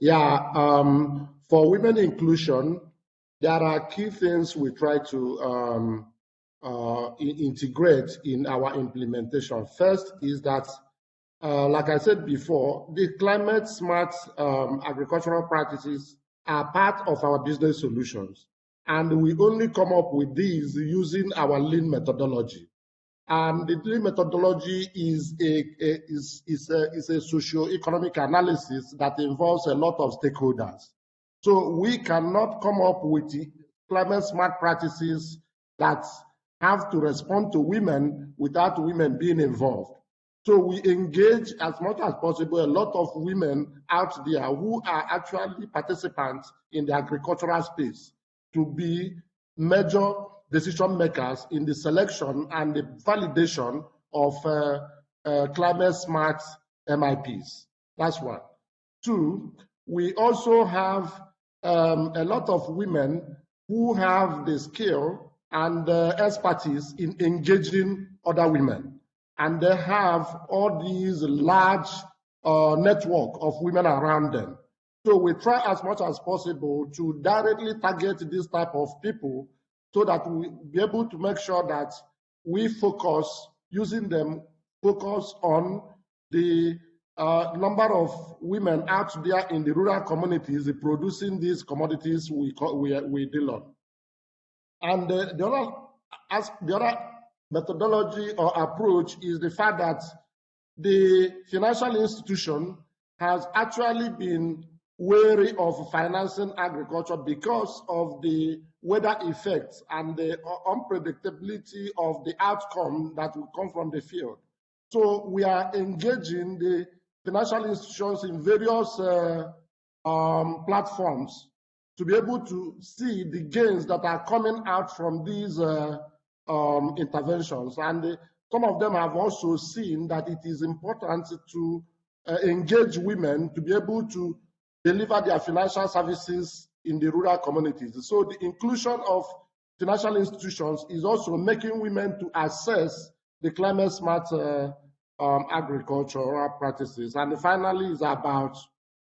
Speaker 6: yeah, um, for women inclusion, there are key things we try to um, uh, integrate in our implementation. First is that, uh, like I said before, the climate smart um, agricultural practices are part of our business solutions. And we only come up with these using our lean methodology. And the lean methodology is a, a, is, is a, is a socio-economic analysis that involves a lot of stakeholders. So we cannot come up with climate smart practices that have to respond to women without women being involved. So we engage as much as possible a lot of women out there who are actually participants in the agricultural space to be major decision makers in the selection and the validation of uh, uh, climate smart MIPs. That's one. Two, we also have um, a lot of women who have the skill and uh, expertise in engaging other women. And they have all these large uh, network of women around them. So we try as much as possible to directly target this type of people so that we be able to make sure that we focus using them focus on the uh, number of women out there in the rural communities producing these commodities we we, we deal on. And the, the other as the other methodology or approach is the fact that the financial institution has actually been wary of financing agriculture because of the weather effects and the unpredictability of the outcome that will come from the field. So we are engaging the financial institutions in various uh, um, platforms to be able to see the gains that are coming out from these uh, um, interventions. And uh, some of them have also seen that it is important to uh, engage women to be able to deliver their financial services in the rural communities. So the inclusion of financial institutions is also making women to assess the climate smart uh, um, agricultural practices. And finally is about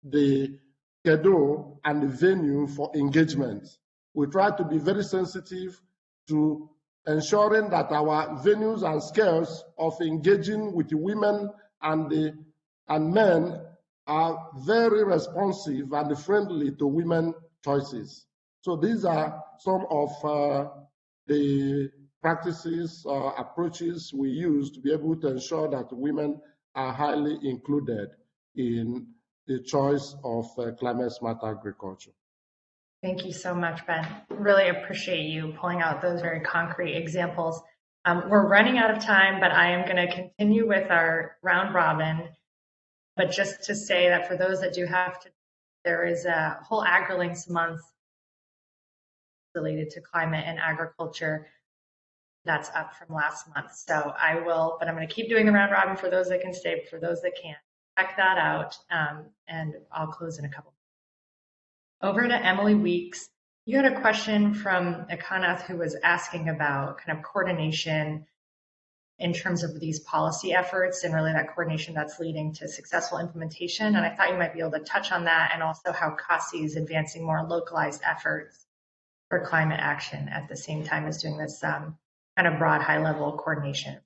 Speaker 6: the schedule and the venue for engagement. We try to be very sensitive to ensuring that our venues and scales of engaging with women and the and men are very responsive and friendly to women choices. So these are some of uh, the practices or approaches we use to be able to ensure that women are highly included in the choice of uh, climate smart agriculture.
Speaker 2: Thank you so much, Ben. Really appreciate you pulling out those very concrete examples. Um, we're running out of time, but I am going to continue with our round robin. But just to say that for those that do have to, there is a whole AgriLinks month related to climate and agriculture that's up from last month. So I will, but I'm going to keep doing the round robin for those that can stay, for those that can't, check that out. Um, and I'll close in a couple. Over to Emily Weeks. You had a question from Akanath who was asking about kind of coordination in terms of these policy efforts and really that coordination that's leading to successful implementation. And I thought you might be able to touch on that and also how CACI is advancing more localized efforts for climate action at the same time as doing this um, kind of broad high level coordination.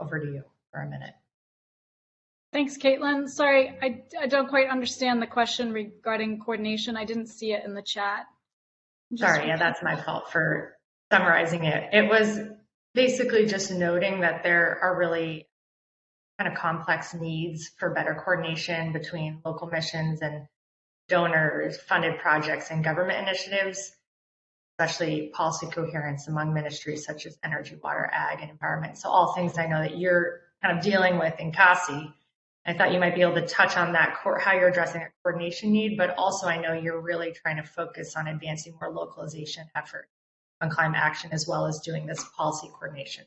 Speaker 2: Over to you for a minute.
Speaker 7: Thanks, Caitlin. Sorry, I, I don't quite understand the question regarding coordination. I didn't see it in the chat.
Speaker 2: Sorry, yeah, that's my fault for summarizing it. It was basically just noting that there are really kind of complex needs for better coordination between local missions and donors, funded projects, and government initiatives, especially policy coherence among ministries such as energy, water, ag, and environment. So all things I know that you're kind of dealing with in CACI. I thought you might be able to touch on that, core how you're addressing a coordination need, but also I know you're really trying to focus on advancing more localization effort on climate action as well as doing this policy coordination.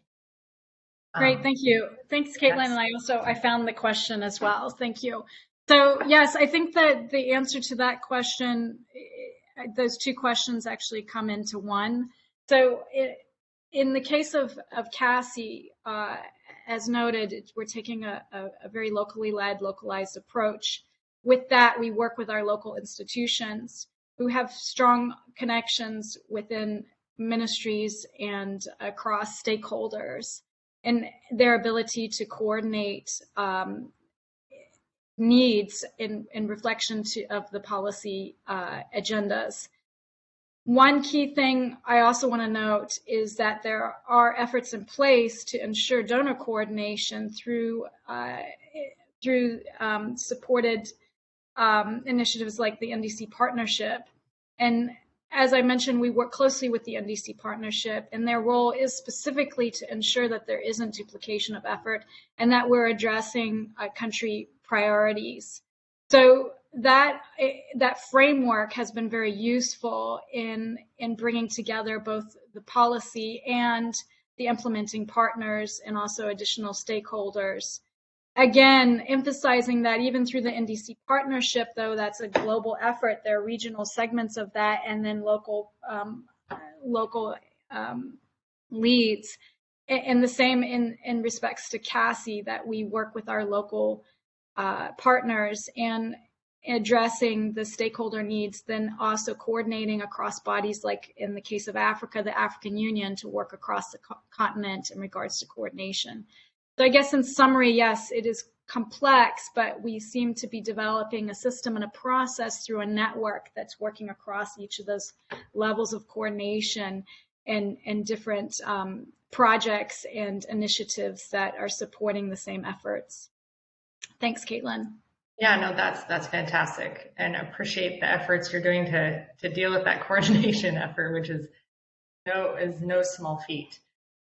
Speaker 7: Great, um, thank you. Thanks, Caitlin. Yes. And I also, I found the question as well. Thank you. So yes, I think that the answer to that question, eh, those two questions actually come into one. So it, in the case of, of CACI, uh, as noted, we're taking a, a, a, very locally led, localized approach. With that, we work with our local institutions who have strong connections within ministries and across stakeholders and their ability to coordinate um, needs in, in reflection to, of the policy uh, agendas. One key thing I also want to note is that there are efforts in place to ensure donor coordination through uh, through um, supported um, initiatives like the NDC partnership. And as I mentioned, we work closely with the NDC partnership, and their role is specifically to ensure that there isn't duplication of effort and that we're addressing uh, country priorities. So that that framework has been very useful in in bringing together both the policy and the implementing partners and also additional stakeholders. Again, emphasizing that even through the NDC partnership, though that's a global effort, there are regional segments of that, and then local um, local um, leads. And the same in in respects to CACI, that we work with our local uh, partners and addressing the stakeholder needs, then also coordinating across bodies, like in the case of Africa, the African Union, to work across the co continent in regards to coordination. So I guess in summary, yes, it is complex, but we seem to be developing a system and a process through a network that's working across each of those levels of coordination and, and different um, projects and initiatives that are supporting the same efforts. Thanks, Caitlin.
Speaker 2: Yeah, no, that's that's fantastic, and appreciate the efforts you're doing to to deal with that coordination effort, which is no is no small feat.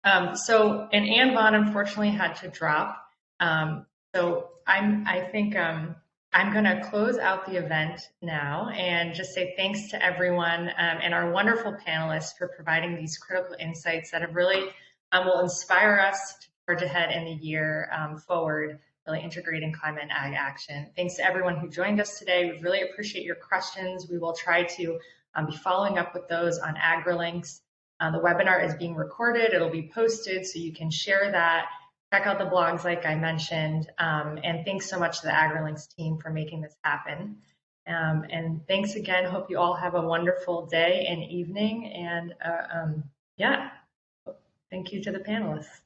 Speaker 2: Um, so, and Ann Vaughn unfortunately had to drop. Um, so I'm I think um, I'm going to close out the event now and just say thanks to everyone um, and our wonderful panelists for providing these critical insights that have really um, will inspire us to forge ahead in the year um, forward really integrating climate and ag action. Thanks to everyone who joined us today. We really appreciate your questions. We will try to um, be following up with those on AgriLinks. Uh, the webinar is being recorded. It'll be posted so you can share that. Check out the blogs like I mentioned. Um, and thanks so much to the AgriLinks team for making this happen. Um, and thanks again. Hope you all have a wonderful day and evening. And uh, um, yeah, thank you to the panelists.